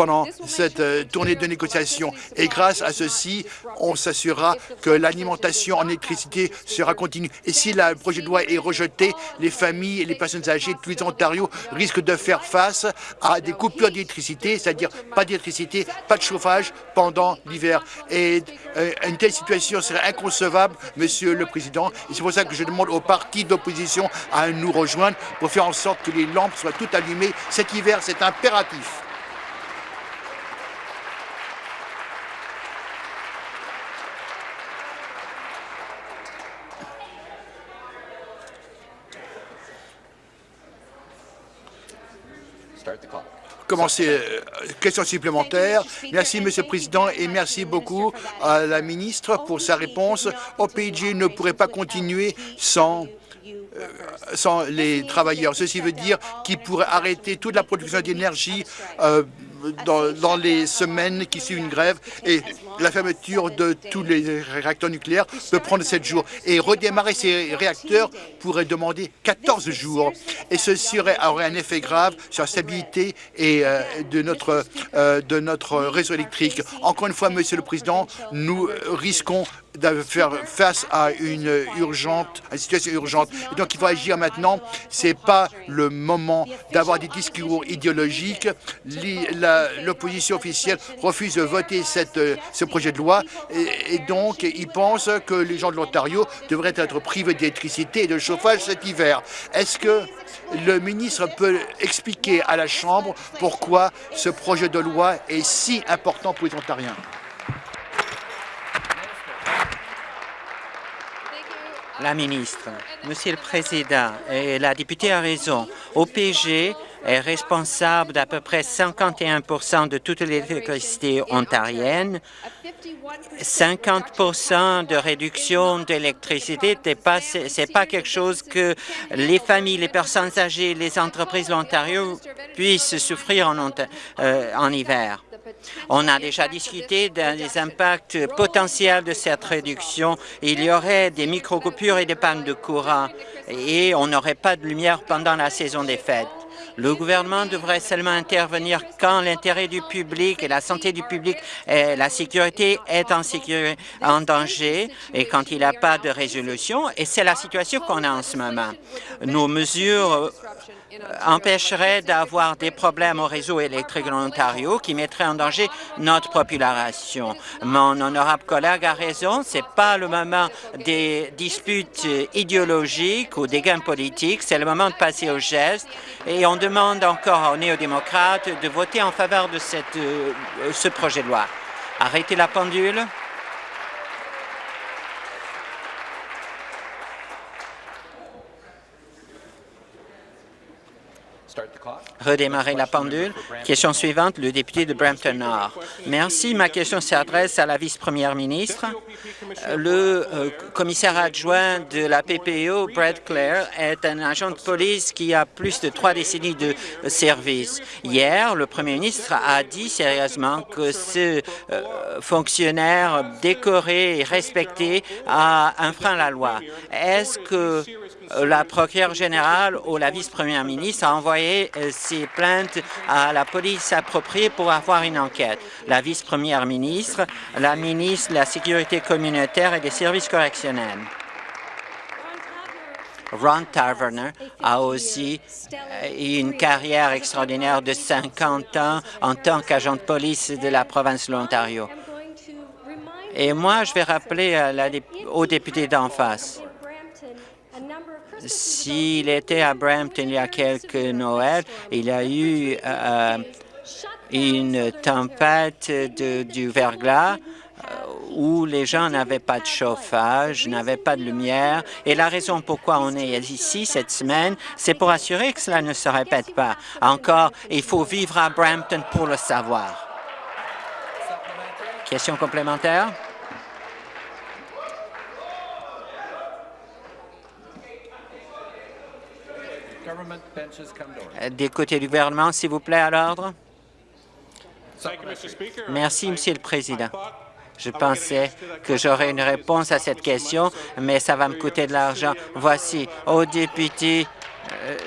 pendant cette euh, tournée de négociation. Et grâce à ceci, on s'assurera que l'alimentation en électricité sera continue. Et si le projet de loi est rejeté, les familles et les personnes âgées de tous les Ontario risquent de faire face à des coupures d'électricité, c'est-à-dire pas d'électricité, pas de chauffage pendant l'hiver. Et euh, une telle situation serait inconcevable, Monsieur le Président. Et c'est pour ça que je demande aux partis d'opposition à nous rejoindre pour faire en sorte que les lampes soient toutes allumées cet hiver. C'est impératif. Commencer. Euh, question supplémentaire. Merci, Monsieur le Président, et merci beaucoup à la ministre pour sa réponse. OPG ne pourrait pas continuer sans euh, sans les travailleurs. Ceci veut dire qu'ils pourraient arrêter toute la production d'énergie euh, dans, les semaines qui suivent une grève et la fermeture de tous les réacteurs nucléaires peut prendre 7 jours. Et redémarrer ces réacteurs pourrait demander 14 jours. Et ceci aurait, un effet grave sur la stabilité euh, de, notre, euh, de notre réseau électrique. Encore une fois, Monsieur le Président, nous risquons de faire face à une urgente, à une situation urgente. Et donc, il faut agir maintenant. Ce n'est pas le moment d'avoir des discours idéologiques. L'opposition officielle refuse de voter ce projet de loi et, donc ils pensent que les gens de l'Ontario devraient être privés d'électricité et de chauffage cet hiver. Est-ce que le ministre peut expliquer à la Chambre pourquoi ce projet de loi est si important pour les Ontariens? La ministre, Monsieur le Président, et la députée a raison. OPG est responsable d'à peu près 51% de toute l'électricité ontarienne. 50% de réduction d'électricité, ce n'est pas quelque chose que les familles, les personnes âgées, les entreprises de l'Ontario puissent souffrir en, euh, en hiver. On a déjà discuté des impacts potentiels de cette réduction. Il y aurait des micro-coupures et des pannes de courant et on n'aurait pas de lumière pendant la saison des fêtes. Le gouvernement devrait seulement intervenir quand l'intérêt du public et la santé du public et la sécurité est en, danger et quand il n'y a pas de résolution. Et c'est la situation qu'on a en ce moment. Nos mesures empêcherait d'avoir des problèmes au réseau électrique en Ontario qui mettraient en danger notre population. Mon honorable collègue a raison, ce n'est pas le moment des disputes idéologiques ou des gains politiques, c'est le moment de passer au geste et on demande encore aux néo-démocrates de voter en faveur de cette, euh, ce projet de loi. Arrêtez la pendule. Redémarrer la pendule. Question suivante, le député de Brampton Nord. Merci. Ma question s'adresse à la vice-première ministre. Le euh, commissaire adjoint de la PPO, Brad Clare, est un agent de police qui a plus de trois décennies de service. Hier, le premier ministre a dit sérieusement que ce euh, fonctionnaire décoré et respecté a enfreint la loi. Est-ce que euh, la procureure générale ou la vice-première ministre a envoyé euh, ses plaintes à la police appropriée pour avoir une enquête. La vice-première ministre, la ministre de la Sécurité communautaire et des services correctionnels. Ron Taverner a aussi euh, une carrière extraordinaire de 50 ans en tant qu'agent de police de la province de l'Ontario. Et moi, je vais rappeler à la, aux députés d'en face s'il était à Brampton il y a quelques Noëls, il y a eu euh, une tempête de, du verglas euh, où les gens n'avaient pas de chauffage, n'avaient pas de lumière. Et la raison pourquoi on est ici cette semaine, c'est pour assurer que cela ne se répète pas. Encore, il faut vivre à Brampton pour le savoir. Question complémentaire? Des côtés du gouvernement, s'il vous plaît, à l'ordre. Merci, Monsieur le Président. Je pensais que j'aurais une réponse à cette question, mais ça va me coûter de l'argent. Voici, au député euh,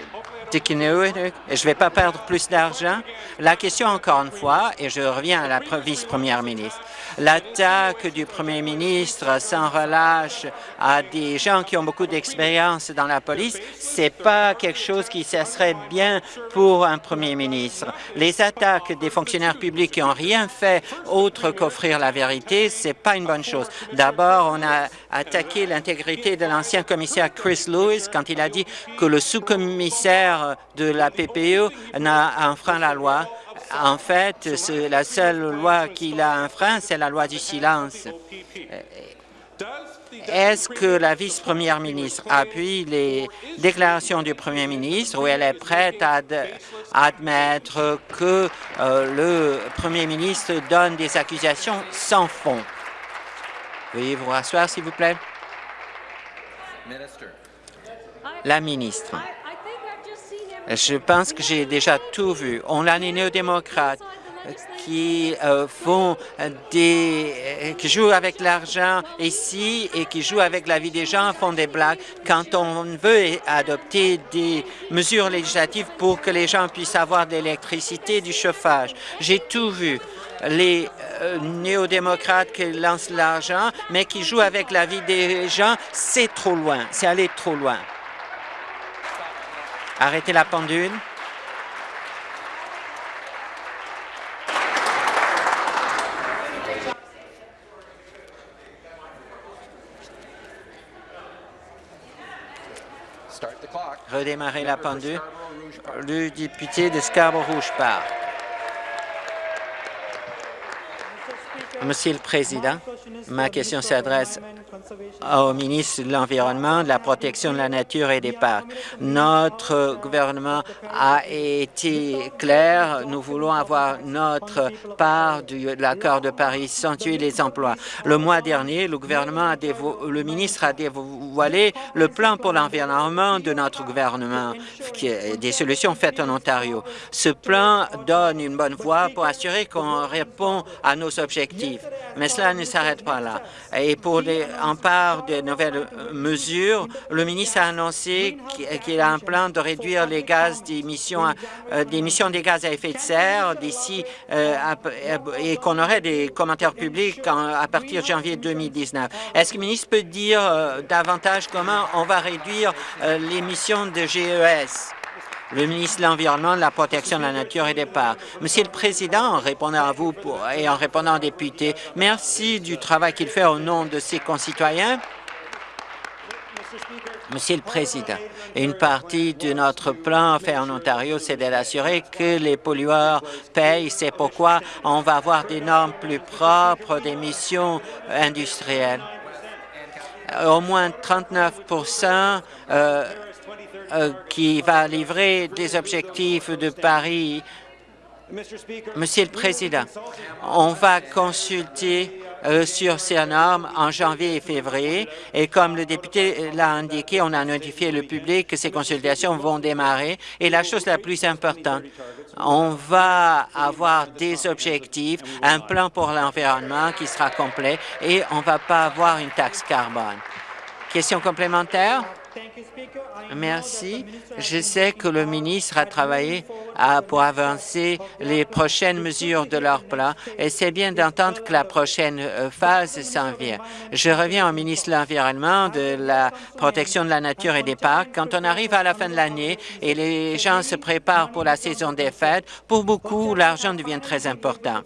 je ne vais pas perdre plus d'argent. La question, encore une fois, et je reviens à la vice-première ministre, l'attaque du premier ministre sans relâche à des gens qui ont beaucoup d'expérience dans la police, c'est pas quelque chose qui serait bien pour un premier ministre. Les attaques des fonctionnaires publics qui n'ont rien fait autre qu'offrir la vérité, c'est pas une bonne chose. D'abord, on a attaqué l'intégrité de l'ancien commissaire Chris Lewis quand il a dit que le sous-commissaire de la PPE n'a enfreint la loi en fait, la seule loi qu'il a enfreint, c'est la loi du silence. Est-ce que la vice-première ministre appuie les déclarations du premier ministre ou elle est prête à admettre que euh, le premier ministre donne des accusations sans fond? Veuillez vous rasseoir, s'il vous plaît. La ministre. Je pense que j'ai déjà tout vu. On a les néo-démocrates qui euh, font des, euh, qui jouent avec l'argent ici et qui jouent avec la vie des gens, font des blagues quand on veut adopter des mesures législatives pour que les gens puissent avoir de l'électricité, du chauffage. J'ai tout vu. Les euh, néo-démocrates qui lancent l'argent, mais qui jouent avec la vie des gens, c'est trop loin, c'est aller trop loin. Arrêtez la pendule. Redémarrer la pendule. Le député de Scarborough-Rouge part. Monsieur le Président, ma question s'adresse au ministre de l'Environnement, de la protection de la nature et des parcs. Notre gouvernement a été clair. Nous voulons avoir notre part de l'accord de Paris sans tuer les emplois. Le mois dernier, le gouvernement le ministre a dévoilé le plan pour l'environnement de notre gouvernement, des solutions faites en Ontario. Ce plan donne une bonne voie pour assurer qu'on répond à nos objectifs. Mais cela ne s'arrête Et pour en part de nouvelles mesures, le ministre a annoncé qu'il a un plan de réduire les gaz d'émissions euh, d'émissions des gaz à effet de serre d'ici euh, et qu'on aurait des commentaires publics à partir de janvier 2019. Est-ce que le ministre peut dire euh, davantage comment on va réduire l'émission de GES? Le ministre de l'Environnement, de la Protection de la Nature et des Parcs. Monsieur le Président, en répondant à vous et en répondant aux députés, merci du travail qu'il fait au nom de ses concitoyens. Monsieur le Président, une partie de notre plan fait en Ontario, c'est d'assurer que les pollueurs payent. C'est pourquoi on va avoir des normes plus propres d'émissions industrielles. Au moins 39 euh, qui va livrer des objectifs de Paris. Monsieur le Président, on va consulter euh, sur ces normes en janvier et février. Et comme le député l'a indiqué, on a notifié le public que ces consultations vont démarrer. Et la chose la plus importante, on va avoir des objectifs, un plan pour l'environnement qui sera complet et on ne va pas avoir une taxe carbone. Question complémentaire? Merci. Je sais que le ministre a travaillé pour avancer les prochaines mesures de leur plan et c'est bien d'entendre que la prochaine euh, phase s'en vient. Je reviens au ministre de l'Environnement, de la protection de la nature et des parcs. Quand on arrive à la fin de l'année et les gens se préparent pour la saison des fêtes, pour beaucoup, l'argent devient très important.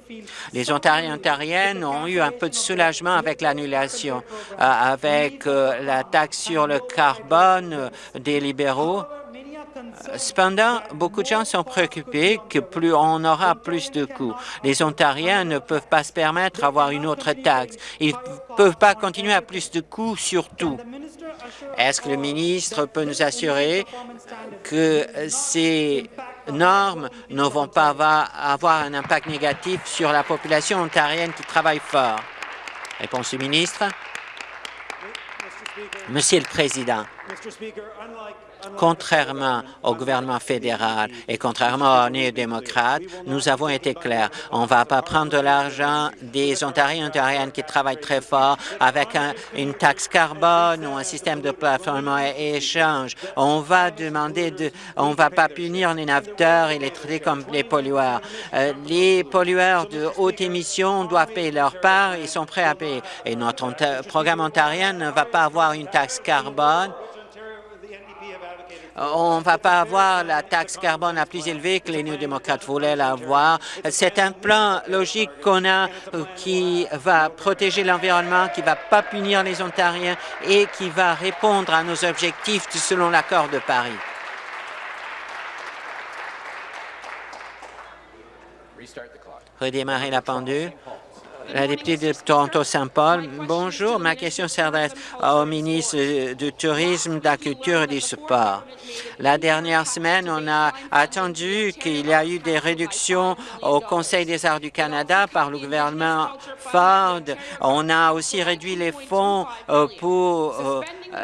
Les Ontariens et Ontariennes ont eu un peu de soulagement avec l'annulation, euh, avec euh, la taxe sur le carbone des libéraux Cependant, beaucoup de gens sont préoccupés que plus on aura plus de coûts. Les Ontariens ne peuvent pas se permettre d'avoir une autre taxe. Ils ne peuvent pas continuer à plus de coûts sur tout. Est-ce que le ministre peut nous assurer que ces normes ne vont pas avoir un impact négatif sur la population ontarienne qui travaille fort? Réponse du ministre. Monsieur le Président, Contrairement au gouvernement fédéral et contrairement aux néo-démocrates, nous avons été clairs. On ne va pas prendre de l'argent des Ontariens et Ontariennes qui travaillent très fort avec une taxe carbone ou un système de plateforme et échange. On va demander de, on va pas punir les naveteurs et les traiter comme les pollueurs. Euh, les pollueurs de haute émission doivent payer leur part, ils sont prêts à payer. Et notre programme ontarien ne va pas avoir une taxe carbone on ne va pas avoir la taxe carbone la plus élevée que les néo-démocrates voulaient l'avoir. C'est un plan logique qu'on a euh, qui va protéger l'environnement, qui ne va pas punir les Ontariens et qui va répondre à nos objectifs selon l'accord de Paris. Redémarrer la pendule. La députée de Toronto-Saint-Paul, bonjour. Ma question s'adresse au ministre du Tourisme, de la Culture et du Sport. La dernière semaine, on a attendu qu'il y a eu des réductions au Conseil des arts du Canada par le gouvernement Ford. On a aussi réduit les fonds euh, pour euh,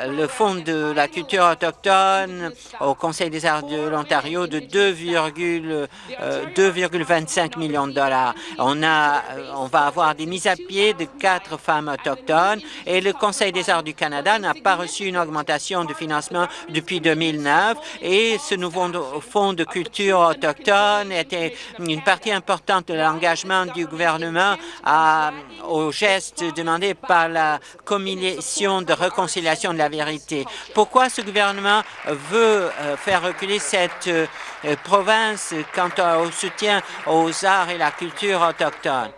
le Fonds de la culture autochtone au Conseil des arts de l'Ontario de 2,25 euh, millions de dollars. On, a, on va avoir des mises à pied de quatre femmes autochtones et le Conseil des arts du Canada n'a pas reçu une augmentation de financement depuis 2009 et ce nouveau fonds de culture autochtone était une partie importante de l'engagement du gouvernement à, aux gestes demandés par la Commission de réconciliation de la vérité. Pourquoi ce gouvernement veut euh, faire reculer cette euh, province quant au soutien aux arts et la culture autochtone?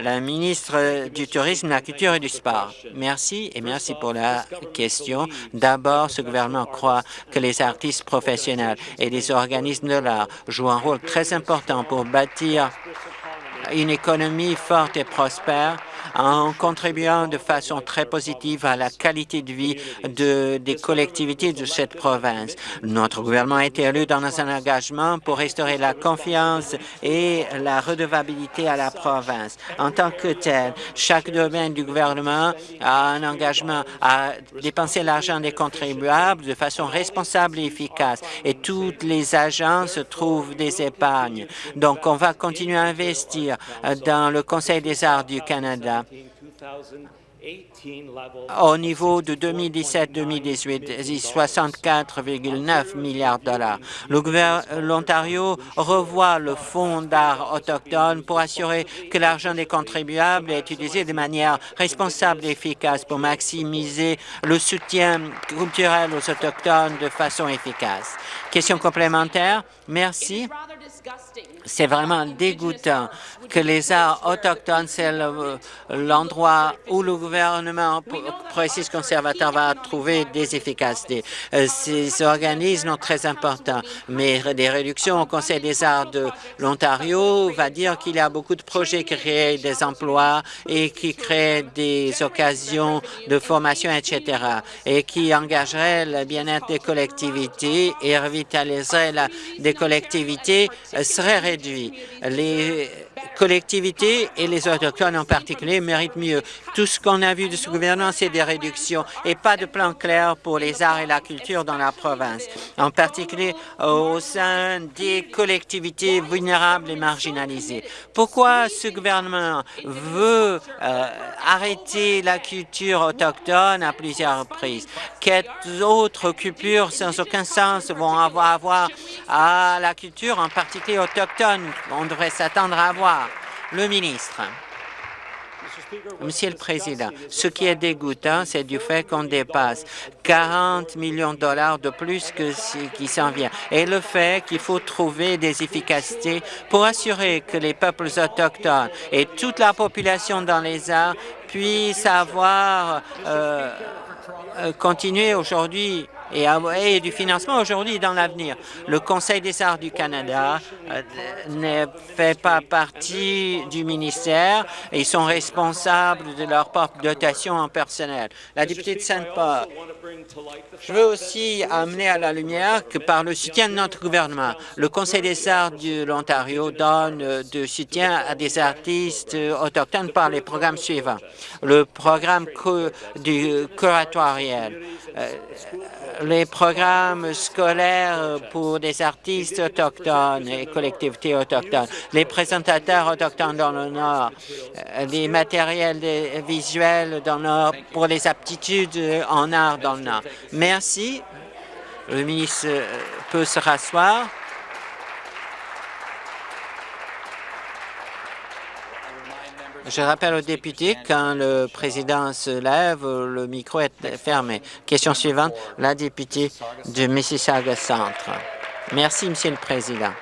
La ministre du Tourisme, de la Culture et du Sport. Merci et merci pour la question. D'abord, ce gouvernement croit que les artistes professionnels et les organismes de l'art jouent un rôle très important pour bâtir une économie forte et prospère en contribuant de façon très positive à la qualité de vie de, des collectivités de cette province. Notre gouvernement a été élu dans un engagement pour restaurer la confiance et la redevabilité à la province. En tant que tel, chaque domaine du gouvernement a un engagement à dépenser l'argent des contribuables de façon responsable et efficace et toutes les agences trouvent des épargnes. Donc, on va continuer à investir dans le Conseil des arts du Canada au niveau de 2017-2018, 64,9 milliards de dollars. L'Ontario revoit le fonds d'art autochtone pour assurer que l'argent des contribuables est utilisé de manière responsable et efficace pour maximiser le soutien culturel aux Autochtones de façon efficace. Question complémentaire? Merci. C'est vraiment dégoûtant que les arts autochtones, c'est l'endroit où le gouvernement progressiste conservateur va trouver des efficacités. Euh, ces organismes sont très importants, mais des réductions au Conseil des arts de l'Ontario va dire qu'il y a beaucoup de projets qui créent des emplois et qui créent des occasions de formation, etc., et qui engageraient le bien-être des collectivités et revitaliseraient la, des collectivités euh, serait réduit. Les collectivités et les autochtones en particulier méritent mieux. Tout ce qu'on a vu de ce gouvernement, c'est des réductions et pas de plan clair pour les arts et la culture dans la province, en particulier au sein des collectivités vulnérables et marginalisées. Pourquoi ce gouvernement veut euh, arrêter la culture autochtone à plusieurs reprises? Quelles autres coupures sans aucun sens vont avoir à la culture, en particulier autochtone? On devrait s'attendre à avoir le ministre. Monsieur le Président, ce qui est dégoûtant, c'est du fait qu'on dépasse 40 millions de dollars de plus que ce qui s'en vient et le fait qu'il faut trouver des efficacités pour assurer que les peuples autochtones et toute la population dans les arts puissent avoir euh, euh, continuer aujourd'hui et, du financement aujourd'hui et dans l'avenir. Le Conseil des arts du Canada euh, ne fait pas partie du ministère ils sont responsables de leur propre dotation en personnel. La députée de Sainte-Paul, je veux aussi amener à la lumière que par le soutien de notre gouvernement, le Conseil des arts de l'Ontario donne euh, de soutien à des artistes autochtones par les programmes suivants. Le programme du curatorial, euh, les programmes scolaires pour des artistes autochtones et collectivités autochtones, les présentateurs autochtones dans le Nord, euh, les matériels visuels dans le Nord pour les aptitudes en art dans le Nord. Merci. Le ministre peut se rasseoir. Je rappelle aux députés, quand le président se lève, le micro est fermé. Question suivante, la députée de Mississauga Centre. Merci, Monsieur le Président.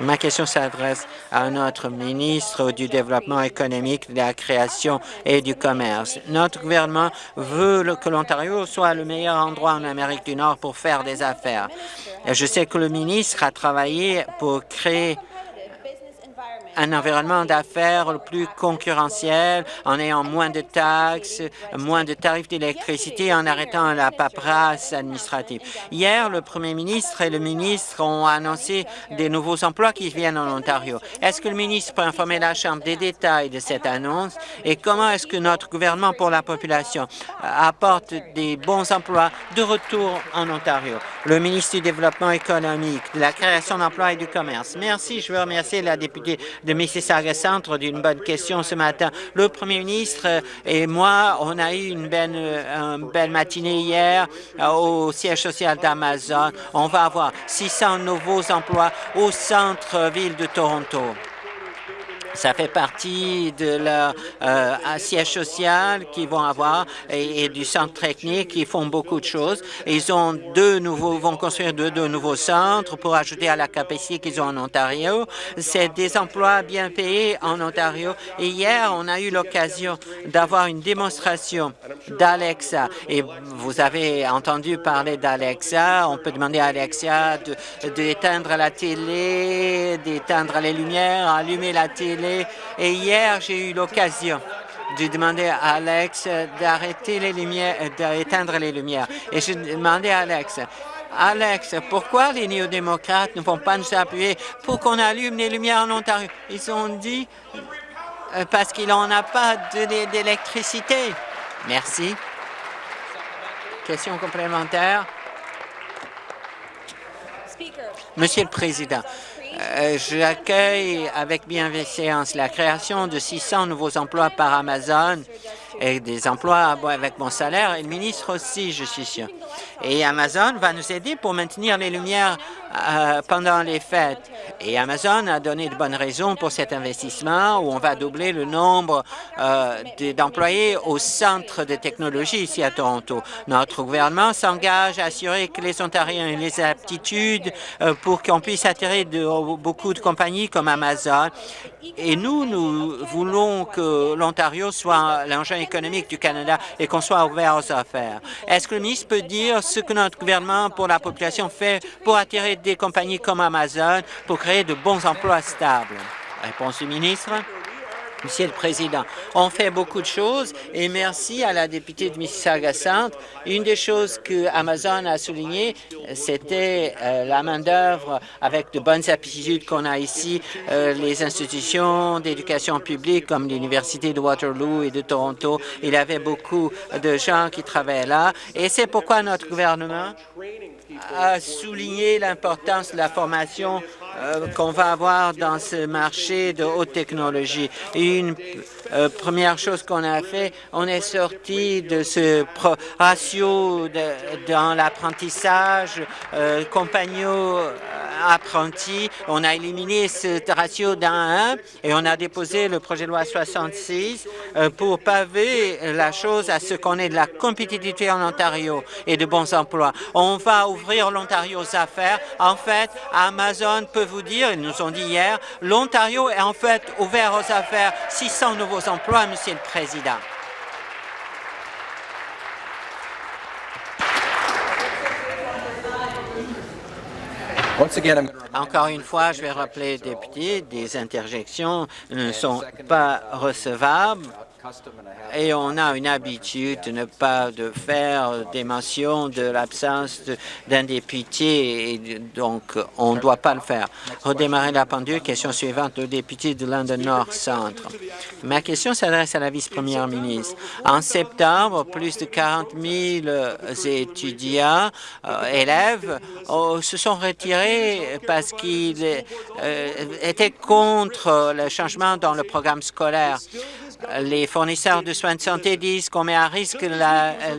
Ma question s'adresse à notre ministre du Développement économique, de la création et du commerce. Notre gouvernement veut que l'Ontario soit le meilleur endroit en Amérique du Nord pour faire des affaires. Je sais que le ministre a travaillé pour créer un environnement d'affaires le plus concurrentiel en ayant moins de taxes, moins de tarifs d'électricité, en arrêtant la paperasse administrative. Hier, le premier ministre et le ministre ont annoncé des nouveaux emplois qui viennent en Ontario. Est-ce que le ministre peut informer la Chambre des détails de cette annonce? Et comment est-ce que notre gouvernement pour la population apporte des bons emplois de retour en Ontario? Le ministre du Développement économique, de la création d'emplois et du commerce. Merci. Je veux remercier la députée de Mississauga Centre d'une bonne question ce matin. Le premier ministre et moi, on a eu une belle, une belle matinée hier euh, au siège social d'Amazon. On va avoir 600 nouveaux emplois au centre-ville de Toronto. Ça fait partie de leur euh, siège social qu'ils vont avoir et, du centre technique. Ils font beaucoup de choses. Ils ont deux nouveaux, vont construire deux, deux nouveaux centres pour ajouter à la capacité qu'ils ont en Ontario. C'est des emplois bien payés en Ontario. Et hier, on a eu l'occasion d'avoir une démonstration d'Alexa. Et vous avez entendu parler d'Alexa. On peut demander à Alexa d'éteindre la télé, d'éteindre les lumières, allumer la télé et hier, j'ai eu l'occasion de demander à Alex d'arrêter les lumières, d'éteindre les lumières. Et j'ai demandé à Alex, Alex, pourquoi les néo-démocrates ne vont pas nous appuyer pour qu'on allume les lumières en Ontario? Ils ont dit euh, parce qu'il n'en a pas d'électricité. Merci. Question complémentaire. Monsieur le Président, J'accueille avec bienveillance la création de 600 nouveaux emplois par Amazon et des emplois avec mon salaire et le ministre aussi, je suis sûr. Et Amazon va nous aider pour maintenir les lumières euh, pendant les fêtes. Et Amazon a donné de bonnes raisons pour cet investissement où on va doubler le nombre euh, d'employés au centre de technologie ici à Toronto. Notre gouvernement s'engage à assurer que les Ontariens aient les aptitudes euh, pour qu'on puisse attirer beaucoup de compagnies comme Amazon. Et nous, nous voulons que l'Ontario soit l'engin économique du Canada et qu'on soit ouvert aux affaires. Est-ce que le ministre peut dire ce que notre gouvernement pour la population fait pour attirer des compagnies comme Amazon pour créer de bons emplois stables? Réponse du ministre. Monsieur le Président, on fait beaucoup de choses et merci à la députée de Mississauga-Centre. Une des choses que Amazon a souligné, c'était euh, la main-d'œuvre avec de bonnes aptitudes qu'on a ici, euh, les institutions d'éducation publique comme l'Université de Waterloo et de Toronto. Il y avait beaucoup de gens qui travaillaient là et c'est pourquoi notre gouvernement a souligné l'importance de la formation euh, qu'on va avoir dans ce marché de haute technologie. Une euh, première chose qu'on a fait, on est sorti de ce ratio dans l'apprentissage, euh, compagnon apprentis. On a éliminé ce ratio d'un à un et on a déposé le projet de loi 66 pour paver la chose à ce qu'on ait de la compétitivité en Ontario et de bons emplois. On va ouvrir l'Ontario aux affaires. En fait, Amazon peut vous dire, ils nous ont dit hier, l'Ontario est en fait ouvert aux affaires 600 nouveaux emplois, Monsieur le Président. Encore une fois, je vais rappeler, député, des interjections ne sont pas recevables et on a une habitude de ne pas de faire des mentions de l'absence d'un député, et donc on ne doit pas le faire. Redémarrer la pendule. Question suivante, le député de London North Centre. Ma question s'adresse à la vice-première ministre. En septembre, plus de 40 000 étudiants, euh, élèves, euh, se sont retirés parce qu'ils euh, étaient contre le changement dans le programme scolaire les fournisseurs de soins de santé disent qu'on met à risque la, euh,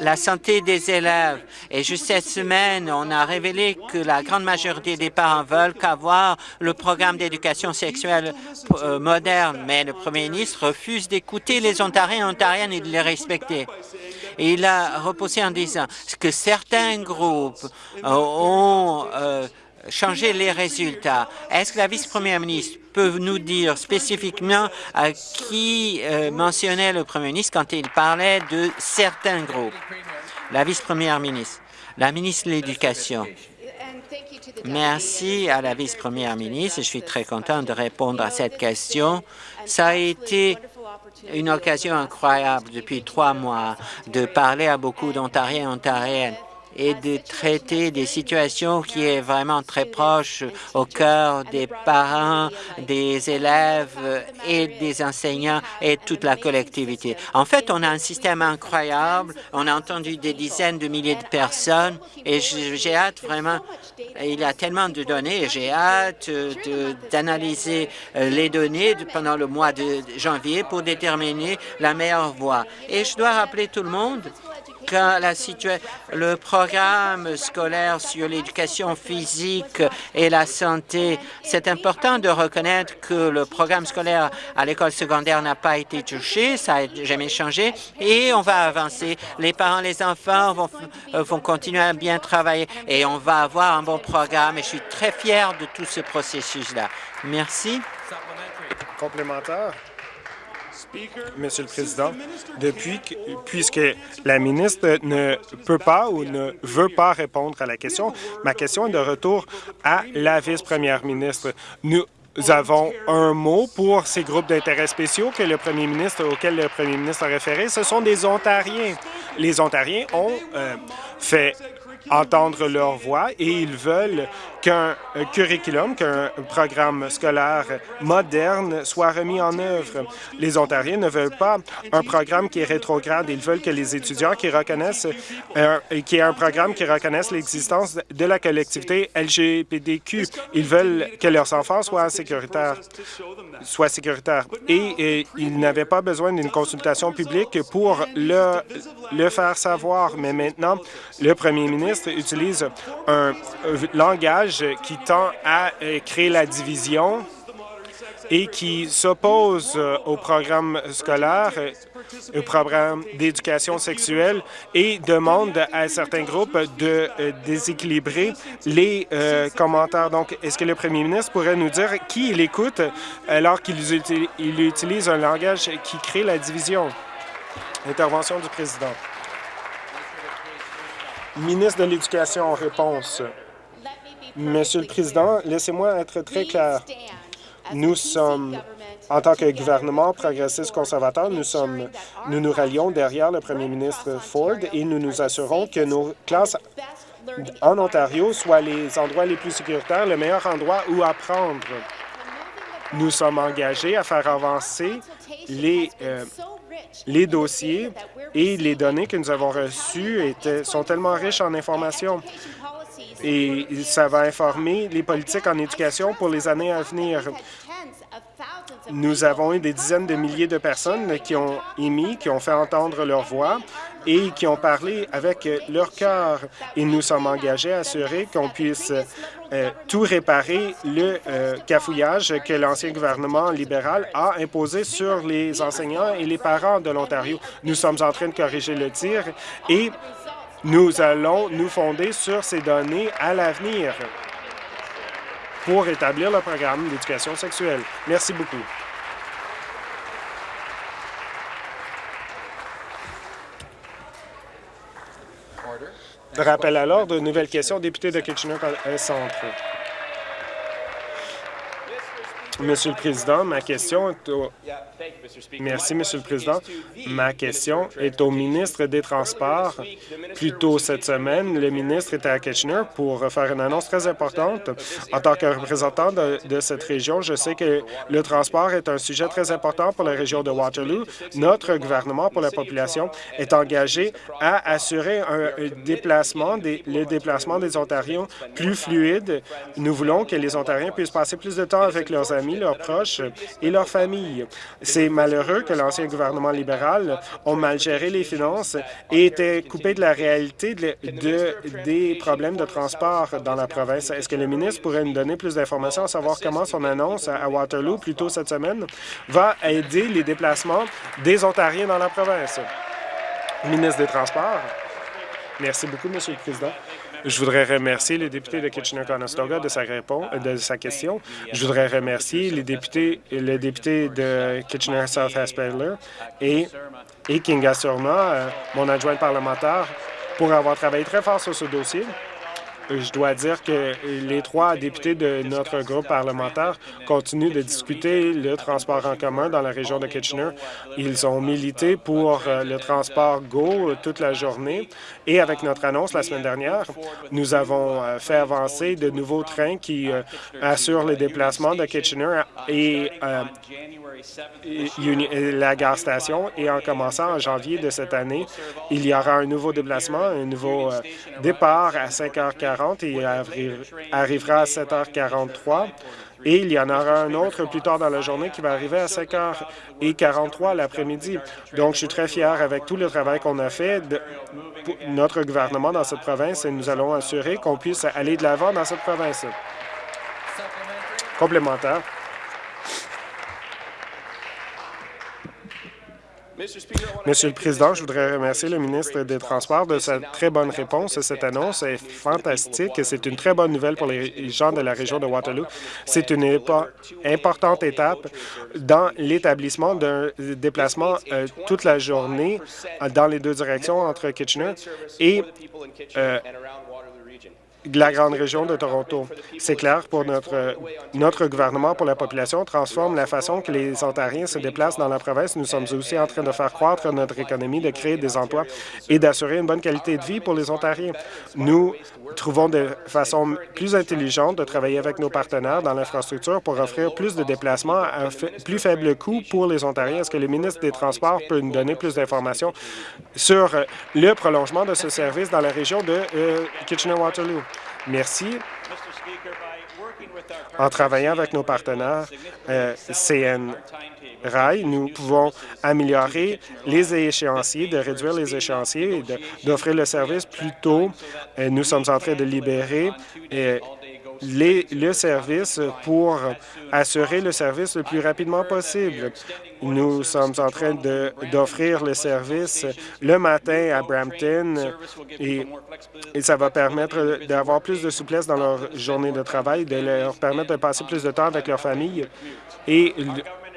la santé des élèves. Et juste cette semaine, on a révélé que la grande majorité des parents veulent qu'avoir le programme d'éducation sexuelle euh, moderne, mais le premier ministre refuse d'écouter les Ontariens et Ontariennes et de les respecter. Et il a reposé en disant que certains groupes euh, ont changer les résultats. Est-ce que la vice-première ministre peut nous dire spécifiquement à qui euh, mentionnait le premier ministre quand il parlait de certains groupes? La vice-première ministre, la ministre de l'Éducation. Merci à la vice-première ministre. Je suis très content de répondre à cette question. Ça a été une occasion incroyable depuis trois mois de parler à beaucoup d'Ontariens et Ontariennes et de traiter des situations qui est vraiment très proche au cœur des parents, des élèves et des enseignants et toute la collectivité. En fait, on a un système incroyable. On a entendu des dizaines de milliers de personnes et j'ai hâte vraiment, il y a tellement de données j'ai hâte d'analyser euh, les données pendant le mois de janvier pour déterminer la meilleure voie. Et je dois rappeler tout le monde le programme scolaire sur l'éducation physique et la santé, c'est important de reconnaître que le programme scolaire à l'école secondaire n'a pas été touché, ça n'a jamais changé et on va avancer. Les parents, les enfants vont, euh, vont continuer à bien travailler et on va avoir un bon programme et je suis très fier de tout ce processus-là. Merci. Complémentaire. Monsieur le Président, depuis puisque la ministre ne peut pas ou ne veut pas répondre à la question, ma question est de retour à la vice-première ministre. Nous avons un mot pour ces groupes d'intérêts spéciaux que le premier ministre, auquel le premier ministre a référé. Ce sont des Ontariens. Les Ontariens ont euh, fait entendre leur voix et ils veulent qu'un curriculum, qu'un programme scolaire moderne soit remis en œuvre. Les Ontariens ne veulent pas un programme qui est rétrograde. Ils veulent que les étudiants qui reconnaissent, euh, qui ait un programme qui reconnaisse l'existence de la collectivité LGBTQ. Ils veulent que leurs enfants soient sécuritaires. Soient sécuritaires. Et, et ils n'avaient pas besoin d'une consultation publique pour le, le faire savoir. Mais maintenant, le premier ministre utilise un langage qui tend à euh, créer la division et qui s'oppose euh, au programme scolaire, euh, au programme d'éducation sexuelle et demande à certains groupes de déséquilibrer les commentaires. Donc, est-ce que le premier ministre pourrait nous dire qui il écoute alors qu'il utilise un langage qui crée la division? Intervention du président. Ministre de l'Éducation en réponse. Monsieur le Président, laissez-moi être très clair. Nous sommes, en tant que gouvernement progressiste conservateur, nous sommes, nous nous rallions derrière le premier ministre Ford et nous nous assurons que nos classes en Ontario soient les endroits les plus sécuritaires, le meilleur endroit où apprendre. Nous sommes engagés à faire avancer les, euh, les dossiers et les données que nous avons reçues étaient, sont tellement riches en informations et ça va informer les politiques en éducation pour les années à venir. Nous avons eu des dizaines de milliers de personnes qui ont émis, qui ont fait entendre leur voix et qui ont parlé avec leur cœur. Et nous sommes engagés à assurer qu'on puisse euh, tout réparer le euh, cafouillage que l'ancien gouvernement libéral a imposé sur les enseignants et les parents de l'Ontario. Nous sommes en train de corriger le tir et nous allons nous fonder sur ces données à l'avenir pour établir le programme d'éducation sexuelle. Merci beaucoup. Rappel à l'ordre, nouvelle question, député de Kitchener-Centre. Monsieur le Président, ma question est au... Merci, Monsieur le Président. Ma question est au ministre des Transports. Plus tôt cette semaine, le ministre était à Kitchener pour faire une annonce très importante. En tant que représentant de, cette région, je sais que le transport est un sujet très important pour la région de Waterloo. Notre gouvernement pour la population est engagé à assurer le déplacement des Ontariens plus fluide. Nous voulons que les Ontariens puissent passer plus de temps avec leurs amis, leurs proches et leurs familles. C'est malheureux que l'ancien gouvernement libéral ont mal géré les finances et était coupé de la réalité de, de, des problèmes de transport dans la province. Est-ce que le ministre pourrait nous donner plus d'informations à savoir comment son annonce à Waterloo, plus tôt cette semaine, va aider les déplacements des Ontariens dans la province? Ministre des Transports. Merci beaucoup, Monsieur le Président. Je voudrais remercier le député de Kitchener-Conestoga de sa réponse, de sa question. Je voudrais remercier les députés, le député de Kitchener-South Asperler et, Kinga Surma, euh, mon adjoint parlementaire, pour avoir travaillé très fort sur ce dossier. Je dois dire que les trois députés de notre groupe parlementaire continuent de discuter le transport en commun dans la région de Kitchener. Ils ont milité pour euh, le transport GO toute la journée et avec notre annonce la semaine dernière, nous avons euh, fait avancer de nouveaux trains qui euh, assurent les déplacements de Kitchener et la gare station et en commençant en janvier de cette année, il y aura un nouveau déplacement, un nouveau départ à 5h40 et il arrivera à 7h43. Et il y en aura un autre plus tard dans la journée qui va arriver à 5h43 l'après-midi. Donc, je suis très fier avec tout le travail qu'on a fait, de, notre gouvernement dans cette province, et nous allons assurer qu'on puisse aller de l'avant dans cette province. Complémentaire. Monsieur le Président, je voudrais remercier le ministre des Transports de sa très bonne réponse. Cette annonce est fantastique. C'est une très bonne nouvelle pour les gens de la région de Waterloo. C'est une importante étape dans l'établissement d'un déplacement euh, toute la journée dans les deux directions entre Kitchener et euh, de la grande région de Toronto. C'est clair pour notre, notre gouvernement, pour la population, transforme la façon que les Ontariens se déplacent dans la province. Nous sommes aussi en train de faire croître notre économie, de créer des emplois et d'assurer une bonne qualité de vie pour les Ontariens. Nous trouvons de façon plus intelligente de travailler avec nos partenaires dans l'infrastructure pour offrir plus de déplacements à plus faible coût pour les Ontariens. Est-ce que le ministre des Transports peut nous donner plus d'informations sur le prolongement de ce service dans la région de euh, Kitchener-Waterloo? Merci. En travaillant avec nos partenaires euh, CN Rail, nous pouvons améliorer les échéanciers, de réduire les échéanciers et d'offrir le service plus tôt. Euh, nous sommes en train de libérer euh, le service pour assurer le service le plus rapidement possible. Nous sommes en train d'offrir le service le matin à Brampton et, et ça va permettre d'avoir plus de souplesse dans leur journée de travail, de leur permettre de passer plus de temps avec leur famille et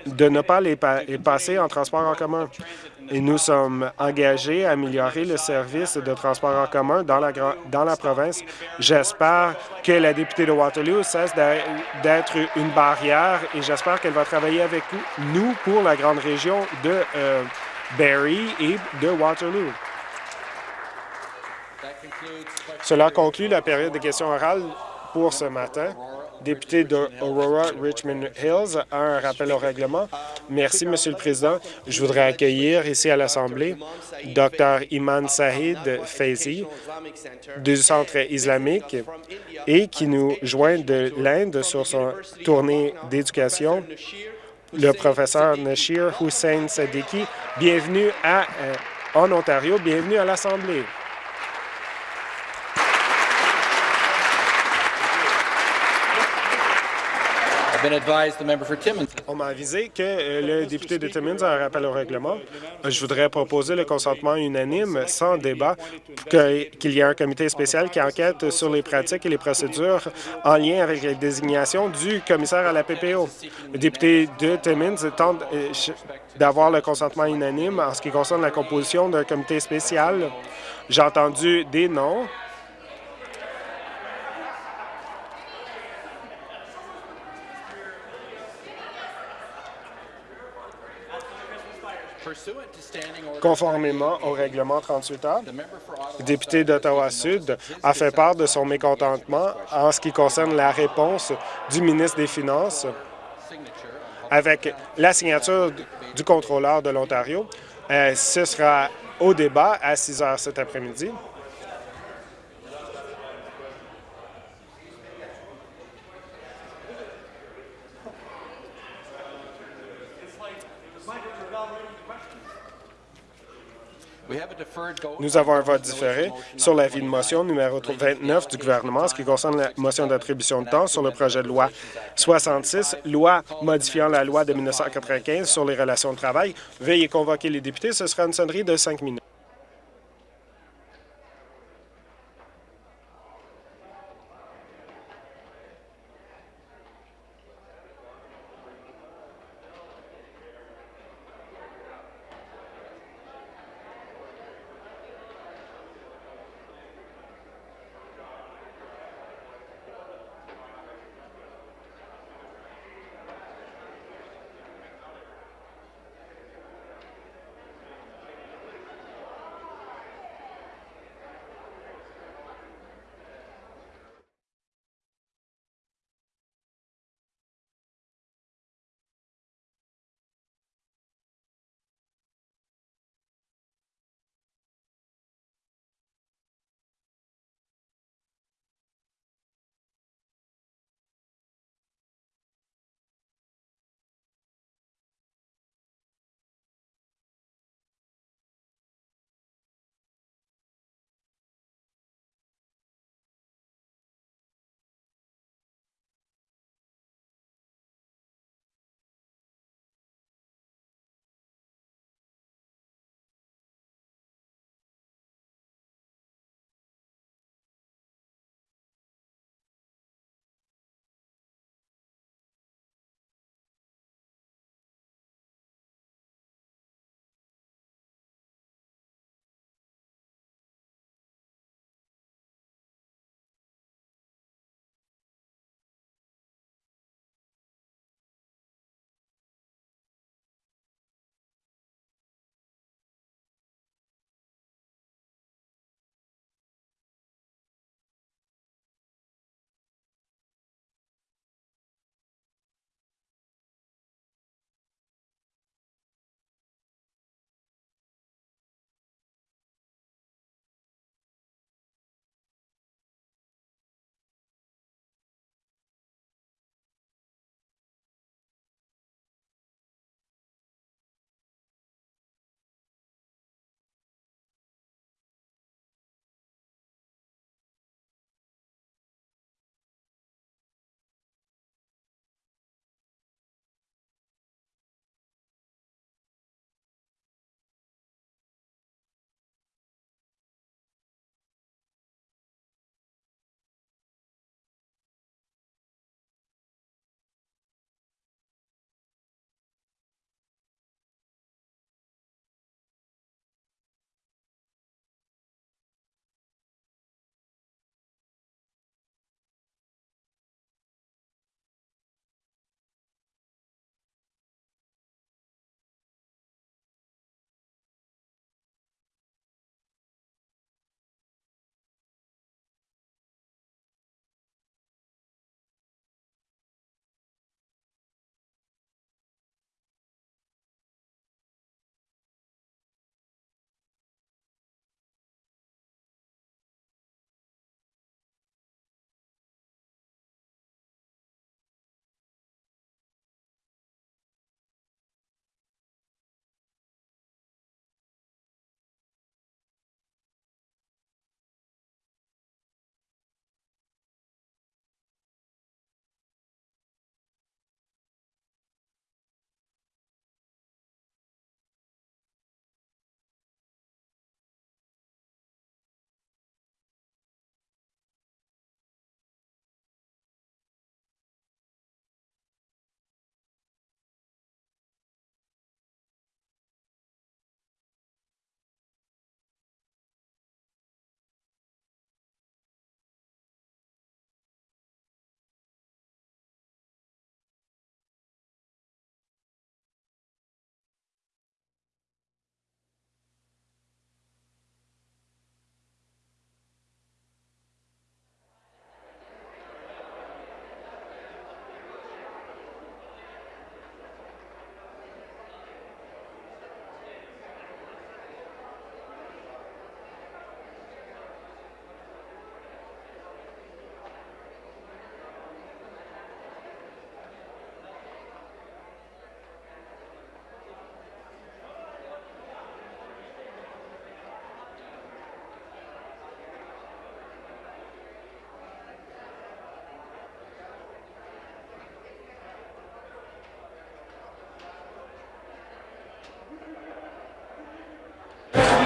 de ne pas les, passer en transport en commun. Et nous sommes engagés à améliorer le service de transport en commun dans la, dans la province. J'espère que la députée de Waterloo cesse d'être une barrière et j'espère qu'elle va travailler avec nous pour la grande région de euh, Barrie et de Waterloo. Cela conclut la période de questions orales pour ce matin député d'Aurora Richmond Hills, a un rappel au règlement. Merci, Monsieur le Président. Je voudrais accueillir ici à l'Assemblée Dr Iman Sahid Faizi du Centre islamique et qui nous joint de l'Inde sur son tournée d'éducation, le professeur Nashir Hussein Sadiki. Bienvenue à, euh, en Ontario, bienvenue à l'Assemblée. On m'a avisé que euh, le député de Timmins a un rappel au règlement. Je voudrais proposer le consentement unanime, sans débat, qu'il y ait un comité spécial qui enquête sur les pratiques et les procédures en lien avec la désignation du commissaire à la PPO. Le député de Timmins tente euh, d'avoir le consentement unanime en ce qui concerne la composition d'un comité spécial. J'ai entendu des noms. Conformément au règlement 38 a le député d'Ottawa-Sud a fait part de son mécontentement en ce qui concerne la réponse du ministre des Finances avec la signature du contrôleur de l'Ontario. Euh, ce sera au débat à 6 heures cet après-midi. Nous avons un vote différé sur l'avis de motion numéro 29 du gouvernement, ce qui concerne la motion d'attribution de temps sur le projet de loi 66, loi modifiant la loi de 1995 sur les relations de travail. Veuillez convoquer les députés. Ce sera une sonnerie de cinq minutes.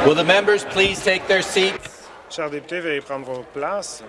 Will the members please take their seats? Chers députés, veuillez prendre vos places.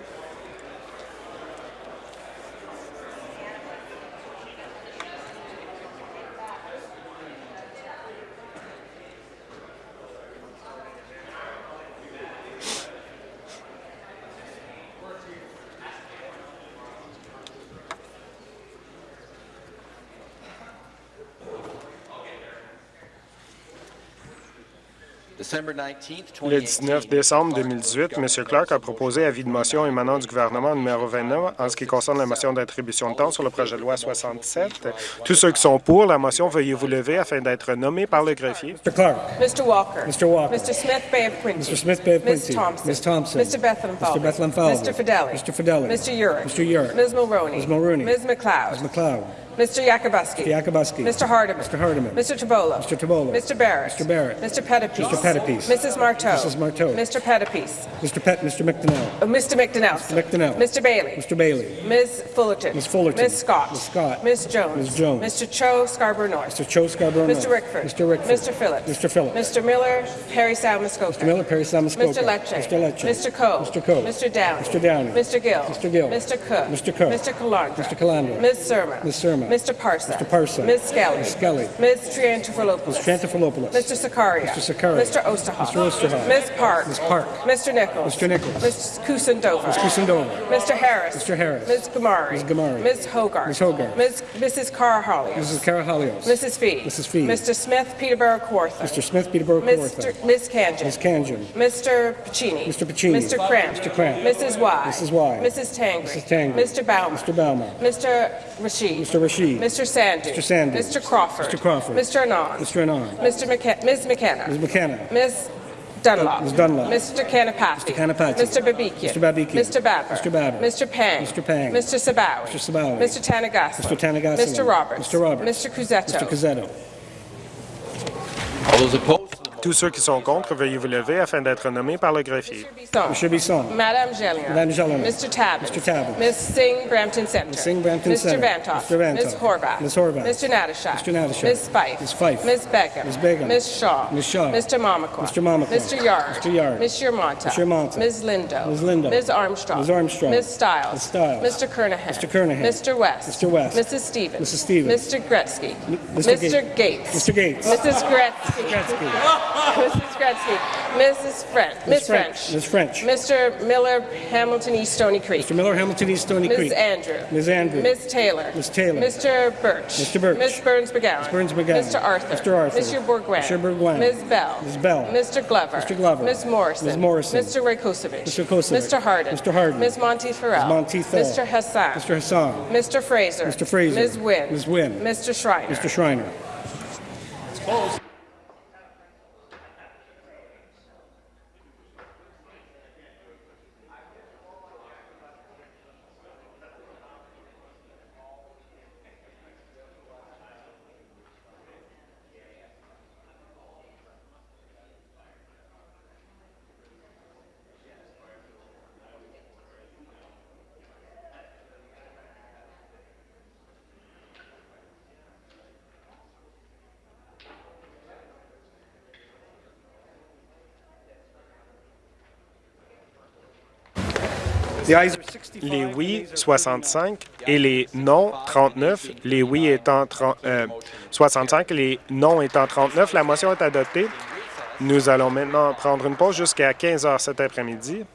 Le 19 décembre 2018, M. Clark a proposé avis de motion émanant du gouvernement numéro 29 en ce qui concerne la motion d'attribution de temps sur le projet de loi 67. Tous ceux qui sont pour la motion, veuillez vous lever afin d'être nommés par le greffier. Mr. Clark. Mr. Walker. Mr. Walker. Mr. Smith Bay of Quincy. Mr. Smith Bay of Ms. Quincy. Thompson. Ms. Thompson. Mr. Bethlehem Mr. Bethlehem Falvey. Mr. Fidelli. Mr. Fidelli. Mr. Urick. Mr. Urick. Ms. Mulroney. Ms. Mulroney. Ms. McLeod. Ms. McLeod. Mr. Yakubuski. Mr. Yakubuski. Mr. Hardeman. Mr. Hardeman. Mr. Tabola. Mr. Tabola. Mr. Barrett. Mr. Barrett. Mr. Pettipies. Mr. Pettipies. Mrs. Marteau. Mrs. Marteau. Mr. Pettipies. Mr. Pett, Mr. McDonnell. Uh, Mr. McDonnell. McDonnell. Mr. Bailey. Mr. Bailey. Ms. Fullerton. Ms. Fullerton. Ms. Scott. Ms. Scott. Ms. Jones. Ms. Jones. Mr. Cho Scarborough North. Mr. Cho Scarborough Mr. Rickford. Mr. Rickford. Mr. Phillips. Mr. Phillips. Mr. Miller, Perry Sound Mr. Miller, Perry Samuskoka. Mr. Lecce. Mr. Lecce. Mr. Coe. Mr. Coe. Mr. Downey. Mr. Downey. Mr. Gill. Mr. Gill. Mr. Cook. Mr. Cook. Mr. Calandra. Mr. Calandra. Ms. Surma. Ms. Surma. Mr. Parsa. Mr. Parsa. Ms. Skelly. Ms. Skelly. Ms. Triantafilopoulos. Ms. Trantafilopoulos. Mr. Sakaria. Mr. Sakaria. Mr. Osterhoff. Mr. Osterhoff. Ms. Park. Ms. Park. Mr. Nichols. Mr. Nichols. Ms. Kusendova. Ms. Kusendova. Mr. Harris. Mr. Harris. Ms. Gamari. Ms. Gamari. Ms. Hogarth. Ms. Hogarth. Ms. Mrs. Carr-Hollios. Mrs. Carahalios. Mrs. Fee. Mrs. Fee. Mr. Smith, Peterborough Kawartha. Mr. Smith, Peterborough Mr. Kawartha. Ms. Kanjan. Ms. Kanjan. Mr. Pacini. Mr. Pacini. Mr. Cramp. Mr. Cramp. Mrs. Y. Mrs. Y. Mrs. Tangri. Mrs. Tangri. Mr. Bauman. Mr. Bauman. Mr. Rashid. Mr. Rashid. Mr. Sandu. Mr. Sandu. Mr. Crawford. Mr. Crawford. Mr. Anand. Mr. Anand. Mr. McKe- Ms. McKenna. Ms. McKenna. Ms. Dunlop. Ms. Dunlop. Mr. Kanapathy. Mr. Kanapathy. Mr. Babikian. Mr. Babikian. Mr. Babber. Mr. Babber. Mr. Pang. Mr. Pang. Mr. Sabawi. Mr. Sabawi. Mr. Tanagasla. Mr. Tanagasla. Mr. Roberts. Mr. Roberts. Mr. Cusetto. Mr. Cazzetto. All those opposed to the Tous ceux qui sont contre, veuillez vous lever afin d'être nommés par le greffier. Mr. Bisson. Madame Gélinas. Madame Gélinas. Mr. Tabbins. Mr. Tabbins. Ms. Singh, Brampton Center. Ms. Singh, Brampton Mr. Center. Vantoff. Mr. Vantoff. Ms. Horvath. Ms. Horvath. Mr. Natashak. Mr. Natashak. Ms. Fife. Ms. Fife. Ms. Begum. Ms. Begum. Ms. Shaw. Ms. Shaw. Mr. Mamakwa. Mr. Mamakwa. Mr. Yard. Mr. Yard. Ms. Yermonta. Ms. Yermonta. Ms. Lindo. Ms. Lindo. Ms. Armstrong. Ms. Armstrong. Ms. Stiles. Ms. Stiles. Mr. Kernahan. Mr. Kernahan. Mr. West. Mr. West. Mrs. Stevens. Mrs. Stevens. Mr. Gretzky. Mr. Mr. Gates. Mr. Gates. Mrs. Gretzky. Gretzky. Mrs. Gretzky. Mrs. French. Ms. Ms. French. French. Ms. French. Mr. Miller, Hamilton East Stony Creek. Mr. Miller, Hamilton East Stony Ms. Creek. Andrew. Ms. Andrew. Ms. Taylor. Ms. Taylor. Mr. Birch. Mr. Birch. Ms. Burns McGowan. Ms. Burns McGowan. Mr. Arthur. Mr. Arthur. Mr. Bourguin. Mr. Bourguin. Ms. Bell. Ms. Bell. Mr. Glover. Mr. Glover. Ms. Morrison. Ms. Morrison. Mr. Rakosevich. Mr. Kosovic. Mr. Harden. Mr. Harden. Ms. Monteith Farrell. Ms. Monteith Farrell. Mr. Hassan. Mr. Hassan. Mr. Fraser. Mr. Fraser. Ms. Wynn. Ms. Wynn. Mr. Schreiner. Mr. Schreiner. The ayes Les oui, 65, et les non, 39. Les oui étant 30, euh, 65, les non étant 39. La motion est adoptée. Nous allons maintenant prendre une pause jusqu'à 15 heures cet après-midi.